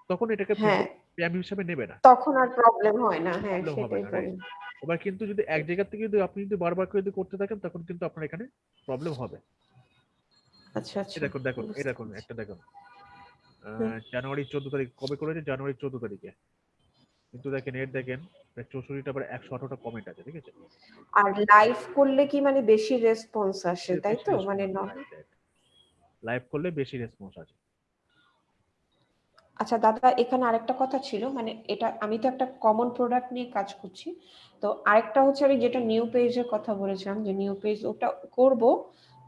তখন এটাকে স্প্যাম হিসাবে নেবে না। তখন আর প্রবলেম হয় না। হ্যাঁ সেটাই এবার কিন্তু যদি এক জায়গা থেকে যদি আপনি যদি বারবার করে যদি করতে থাকেন তখন কিন্তু আপনার এখানে প্রবলেম হবে। আচ্ছা আচ্ছা। দেখুন দেখুন দেখুন একটা দেখুন। জানুয়ারি চোদ্দ তারিখ। কবে করেছে? জানুয়ারি চোদ্দ তারিখে। কিন্তু দেখেন এর দেখেন চৌষট্টিটা পরে একশো আঠারোটা কমেন্ট আছে ঠিক আছে? আর লাইভ করলে কি মানে বেশি রেসপন্স আসে তাই তো? মানে লাইভ করলে বেশি রেসপন্স আছে আচ্ছা দাদা এখানে আরেকটা কথা ছিল মানে এটা আমি তো একটা কমন প্রোডাক্ট নিয়ে কাজ করছি। তো আরেকটা হচ্ছে আমি যেটা নিউ পেজের কথা বলেছিলাম যে নিউ পেজ ওটা করব।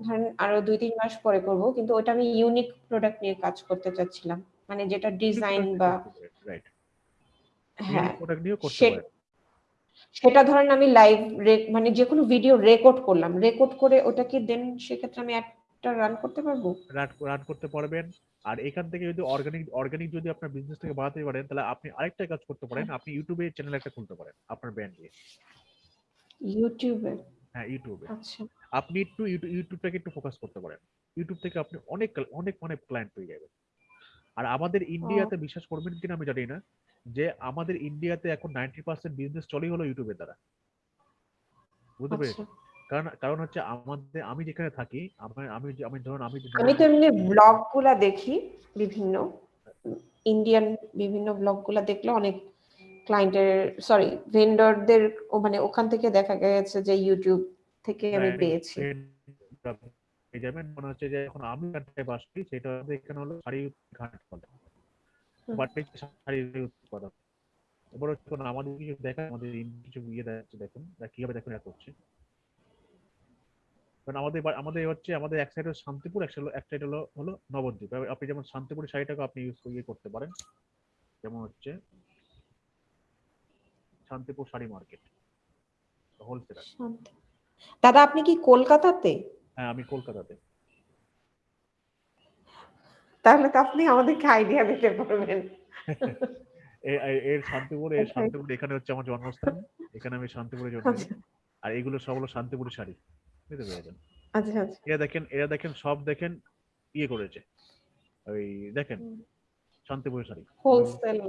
ধরেন আরও দুই তিন মাস পরে করব কিন্তু ওটা আমি ইউনিক প্রোডাক্ট নিয়ে কাজ করতে চাচ্ছিলাম। মানে যেটা ডিজাইন বা হ্যাঁ। সেটা ধরেন আমি লাইভ মানে যে কোনো ভিডিও রেকর্ড করলাম। রেকর্ড করে ওটা কি দেন সেক্ষেত্রে আমি একটা রান করতে পারব? রান করতে পারবেন। আর এখান থেকে যদি অর্গানিক অর্গানিক যদি আপনার বিজনেস থেকে বাড়াতে পারেন তাহলে আপনি আরেকটা কাজ করতে পারেন। আপনি ইউটিউবে চ্যানেল একটা খুলতে পারেন আপনার ব্র্যান্ড দিয়ে ইউটিউবে হ্যাঁ ইউটিউবে আচ্ছা। আপনি একটু ইউটিউবটাকে একটু ফোকাস করতে পারেন। ইউটিউব থেকে আপনি অনেক অনেক অনেক ক্লায়েন্ট পেয়ে যাবেন। আর আমাদের ইন্ডিয়াতে বিশ্বাস করবেন কিনা আমি জানি না যে আমাদের ইন্ডিয়াতে এখন নাইনটি পার্সেন্ট বিজনেস চলেই হলো ইউটিউবের দ্বারা। বুঝতে আচ্ছা। কারণ কারণ হচ্ছে আমাদের আমি যেখানে থাকি আমার আমি আমি ধরুন আমি আমি তো এমনি ব্লগগুলা দেখি বিভিন্ন ইন্ডিয়ান বিভিন্ন ব্লগগুলা দেখলে অনেক ক্লায়েন্টের সরি ভেন্ডরদের মানে ওখান থেকে দেখা গেছে যে ইউটিউব থেকে আমি হ্যাঁ, পেয়েছি। পেয়ে যাবেন। মনে হচ্ছে যে এখন আমি যেখানটায় বাস করি সেটা আমাদের এখানে হলো শাড়ি ঘাট বলে। বাট শাড়ি উৎপাদন এবার হচ্ছে আমাদের কিছু দেখা আমাদের কিছু ইয়ে দেখাচ্ছে দেখুন কীভাবে দেখুন এরা করছে। কারণ আমাদের আমাদের হচ্ছে আমাদের এক সাইড হলো শান্তিপুর এক সাইড এক সাইড হলো হলো নবদ্বীপ। আপনি যেমন শান্তিপুরের শাড়িটাকে আপনি ইউজ ইয়ে করতে পারেন যেমন হচ্ছে শান্তিপুর শাড়ি মার্কেট হোলসেলার দাদা আপনি কি কলকাতাতে? হ্যাঁ আমি কলকাতাতে। তাহলে তো আপনি আমাদেরকে আইডিয়া দিতে পারবেন। এর শান্তিপুর এর শান্তিপুর এখানে হচ্ছে আমার জন্মস্থান। এখানে আমি শান্তিপুরে জন্মেছি আচ্ছা। আর এগুলো সব হলো শান্তিপুরের শাড়ি। বুঝতে পেরেছেন? আচ্ছা আচ্ছা। এরা দেখেন এরা দেখেন সব দেখেন ইয়ে করেছে। ওই দেখেন হুম। শান্তিপুরের শাড়ি। হোলসেল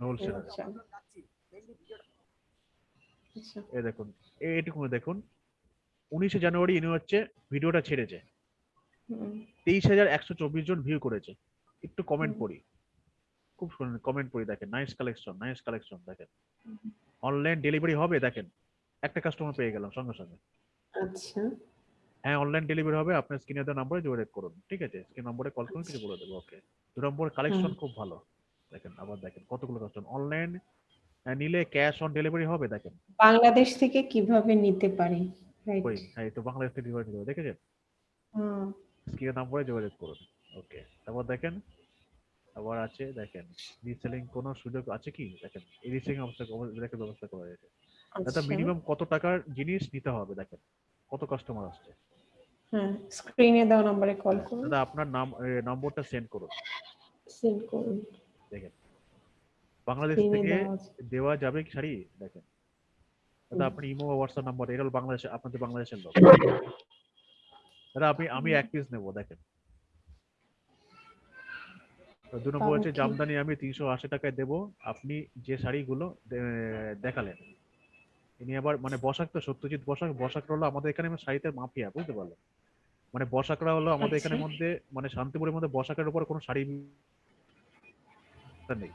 হোলসেল এ দেখুন এ- এটুকু দেখুন উনিশে জানুয়ারি ইনি হচ্ছে ভিডিওটা ছেড়েছে। তেইশ হাজার একশো চব্বিশ জন ভিউ করেছে। একটু কমেন্ট। পড়ি। খুব শুনুন কমেন্ট পড়ি দেখেন নাইস কালেকশন নাইস কালেকশন দেখেন। অনলাইন ডেলিভারি হবে দেখেন একটা কাস্টমার পেয়ে গেলাম সঙ্গে সঙ্গে। আচ্ছা। হ্যাঁ অনলাইন ডেলিভারি হবে আপনার স্ক্রিনে দেওয়া নম্বরে যোগাযোগ করুন ঠিক আছে? স্ক্রিন নম্বরে কল করুন কিছু বলে দেবো ওকে দু নম্বর কালেকশন খুব ভালো। দেখেন আবার দেখেন কতগুলো কাস্টমার অনলাইন নিলে ক্যাশ অন ডেলিভারি হবে দেখেন বাংলাদেশ থেকে কীভাবে নিতে পারি? রাইট ওই হ্যাঁ তো বাংলাদেশ থেকে ডেলিভারি দেবো দেখেছেন? স্ক্রিনের নম্বরে যোগাযোগ করুন। ওকে তারপর দেখেন আবার আছে দেখেন রিসেলিং কোনো সুযোগ আছে কি? দেখেন এই রিসেলিং অবস্থা দেখে ব্যবস্থা করা হয়েছে। দাদা আচ্ছা মিনিমাম কত টাকার জিনিস নিতে হবে দেখেন? কত কাস্টমার আসছে? হ্যাঁ স্ক্রিনে দেওয়া নম্বরে কল করুন। দাদা আপনার নাম নম্বরটা সেন্ড করুন। সেন্ড করুন। দেখেন বাংলাদেশ থেকে দেওয়া যাবে কি? শাড়ি? দেখেন। দাদা আপনি ইমো বা হোয়াটসঅ্যাপ নাম্বার এটা হলো বাংলাদেশ আপনাদের বাংলাদেশের লোক। দাদা আপনি আমি এক পিস নেব দেখেন। তো দু নম্বর হচ্ছে জামদানি আমি তিনশো আশি টাকায় দেবো। আপনি যে শাড়িগুলো দেখালেন ইনি আবার মানে বসাক তো সত্যজিৎ বসাক বসাকরা হলো আমাদের এখানে শাড়িতে মাফিয়া বুঝতে পারলেন? মানে বসাকরা হলো আমাদের এখানে আচ্ছা। মধ্যে মানে শান্তিপুরের মধ্যে বসাকের উপর কোনো শাড়ি নেই।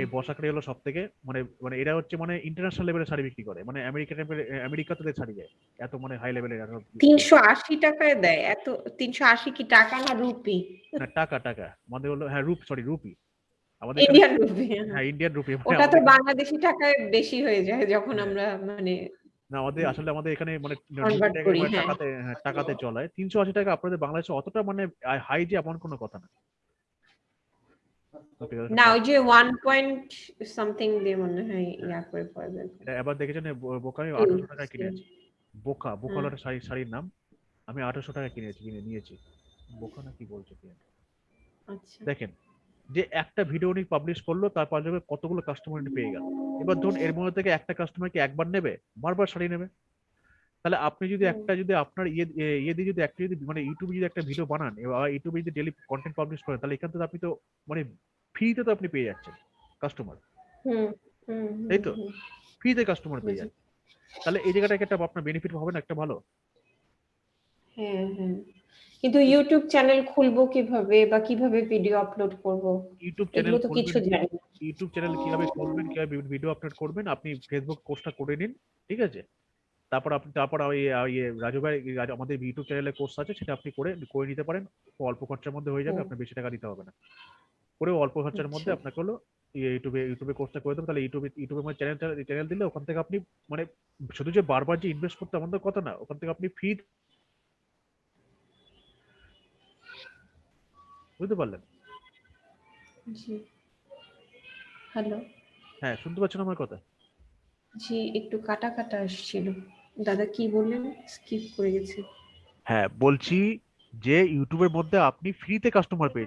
এই বসাকড়ি হলো সব থেকে মানে মানে এরা হচ্ছে মানে ইন্টারন্যাশনাল লেভেলের শাড়ি বিক্রি করে। মানে আমেরিকা আমেরিকাতে শাড়ি যায় এত মানে হাই লেভেলের তিনশো আশি টাকায় দেয়। এত তিনশো আশি কি টাকা না রুপি? না টাকা টাকা। আমাদের হলো হ্যাঁ রূপ সরি রুপি। আমাদের ইন্ডিয়ান রুপি হ্যাঁ। Indian rupee. মানে ওটা তো বাংলাদেশি টাকায় বেশি হয়ে যায় যখন হ্যাঁ। আমরা মানে না আমাদের আসলে আমাদের এখানে মানে মানে হ্যাঁ। টাকাতে হ্যাঁ, টাকাতে চলায় তিনশো আশি টাকা আপনাদের বাংলাদেশে অতটা মানে হাই যে এমন কোনো কথা না। Okay, না যে ওয়ান পয়েন্ট সামথিং দিয়ে মনে হয় ইয়া করে পড়বে এবার দেখেছেন বোকা আমি হুম, আঠারোশো কিনেছি। বোকা বোকা হুম। শাড়ি শাড়ির নাম। আমি আঠারোশো টাকায় কিনেছি কিনে নিয়েছি। বোকা না কি বলছে কি আচ্ছা। দেখেন যে একটা ভিডিও উনি পাবলিশ করল তারপর যাবে কতগুলো কাস্টমার পেয়ে গেল। এবার ধরুন এর মধ্যে থেকে একটা কাস্টমার কি একবার নেবে বারবার শাড়ি নেবে। তাহলে আপনি যদি একটা যদি আপনার ইয়ে ইয়ে দিয়ে যদি একটা যদি মানে ইউটিউবে যদি একটা ভিডিও বানান এবার ইউটিউবে যদি ডেলি কন্টেন্ট পাবলিশ করেন তাহলে এখান থেকে আপনি তো মানে ফ্রিতে তো আপনি পেয়ে যাচ্ছেন কাস্টমার হুম হুম হুম, এই তো? ফ্রিতে কাস্টমার পেয়ে। যাচ্ছেন। তাহলে এই জায়গাটাকে একটা আপনার বেনিফিট হবে না একটা ভালো? হ্যাঁ হ্যাঁ। কিন্তু ইউটিউব চ্যানেল খুলবো কীভাবে বা কীভাবে ভিডিও আপলোড করব? ইউটিউব চ্যানেল তো কিছু জানি ইউটিউব চ্যানেল কীভাবে করবেন কীভাবে ভিডিও আপলোড করবেন আপনি ফেসবুক কোর্সটা করে নিন ঠিক আছে? তারপর আপনি তারপর ইয়ে রাজু ভাই আমাদের ইউটিউব চ্যানেলে কোর্স আছে সেটা আপনি করে করে নিতে পারেন। অল্প খরচার মধ্যে হয়ে যাবে আপনার বেশি টাকা দিতে হবে না। করে অল্প খরচার মধ্যে আচ্ছা। আপনাকে হলো ইউটিউবে ইউটিউবে কোর্সটা করে দেবো। তাহলে ইউটিউবে ইউটিউবে মানে চ্যানেল চ্যানেল দিলে ওখান থেকে আপনি মানে শুধু যে বারবার যে ইনভেস্ট করতে আমাদের কথা না ওখান থেকে আপনি ফ্রি বুঝতে পারলেন? জি। হ্যালো হ্যাঁ শুনতে পাচ্ছেন আমার কথা? জি একটু কাটা কাটা আসছিল। দাদা কি বললেন? স্কিপ করে গেছে। হ্যাঁ বলছি যে ইউটিউবের মধ্যে আপনি ফ্রিতে কাস্টমার পেয়ে